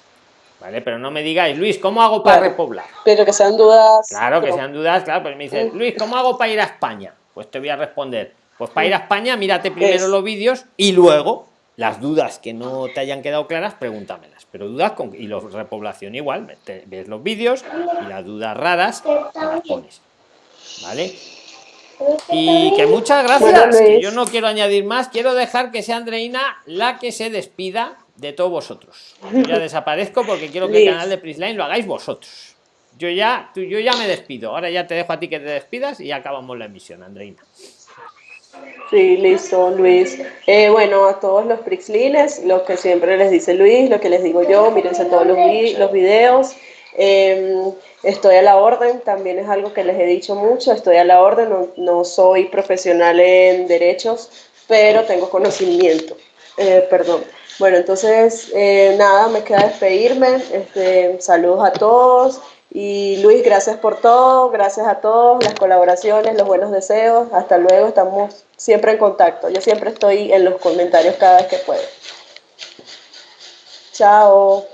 ¿Vale? Pero no me digáis, Luis, ¿cómo hago para repoblar? Pero que sean dudas. Claro, que sean dudas, claro. Pues me dices, Luis, ¿cómo hago para ir a España? Pues te voy a responder. Pues para ir a España, mírate primero los vídeos y luego las dudas que no te hayan quedado claras, pregúntamelas. Pero dudas con, y los repoblación igual, ves los vídeos y las dudas raras las pones. ¿Vale? Y que muchas gracias. yo no quiero añadir más. Quiero dejar que sea Andreina la que se despida de todos vosotros. ya desaparezco porque quiero que el canal de Prisline lo hagáis vosotros. Yo ya, tú, yo ya me despido. Ahora ya te dejo a ti que te despidas y acabamos la emisión, Andreina. Sí, listo, Luis. Eh, bueno, a todos los Prixlines, lo que siempre les dice Luis, lo que les digo yo, mírense todos los, los videos. Em, estoy a la orden, también es algo que les he dicho mucho, estoy a la orden, no, soy profesional en derechos, pero tengo conocimiento, eh, perdón. Bueno, entonces, eh, nada, me queda despedirme, este, saludos a todos y Luis, gracias por todo, gracias a todos, las colaboraciones, los buenos deseos, hasta luego, estamos siempre en contacto, yo siempre estoy en los comentarios cada vez que puedo. Chao.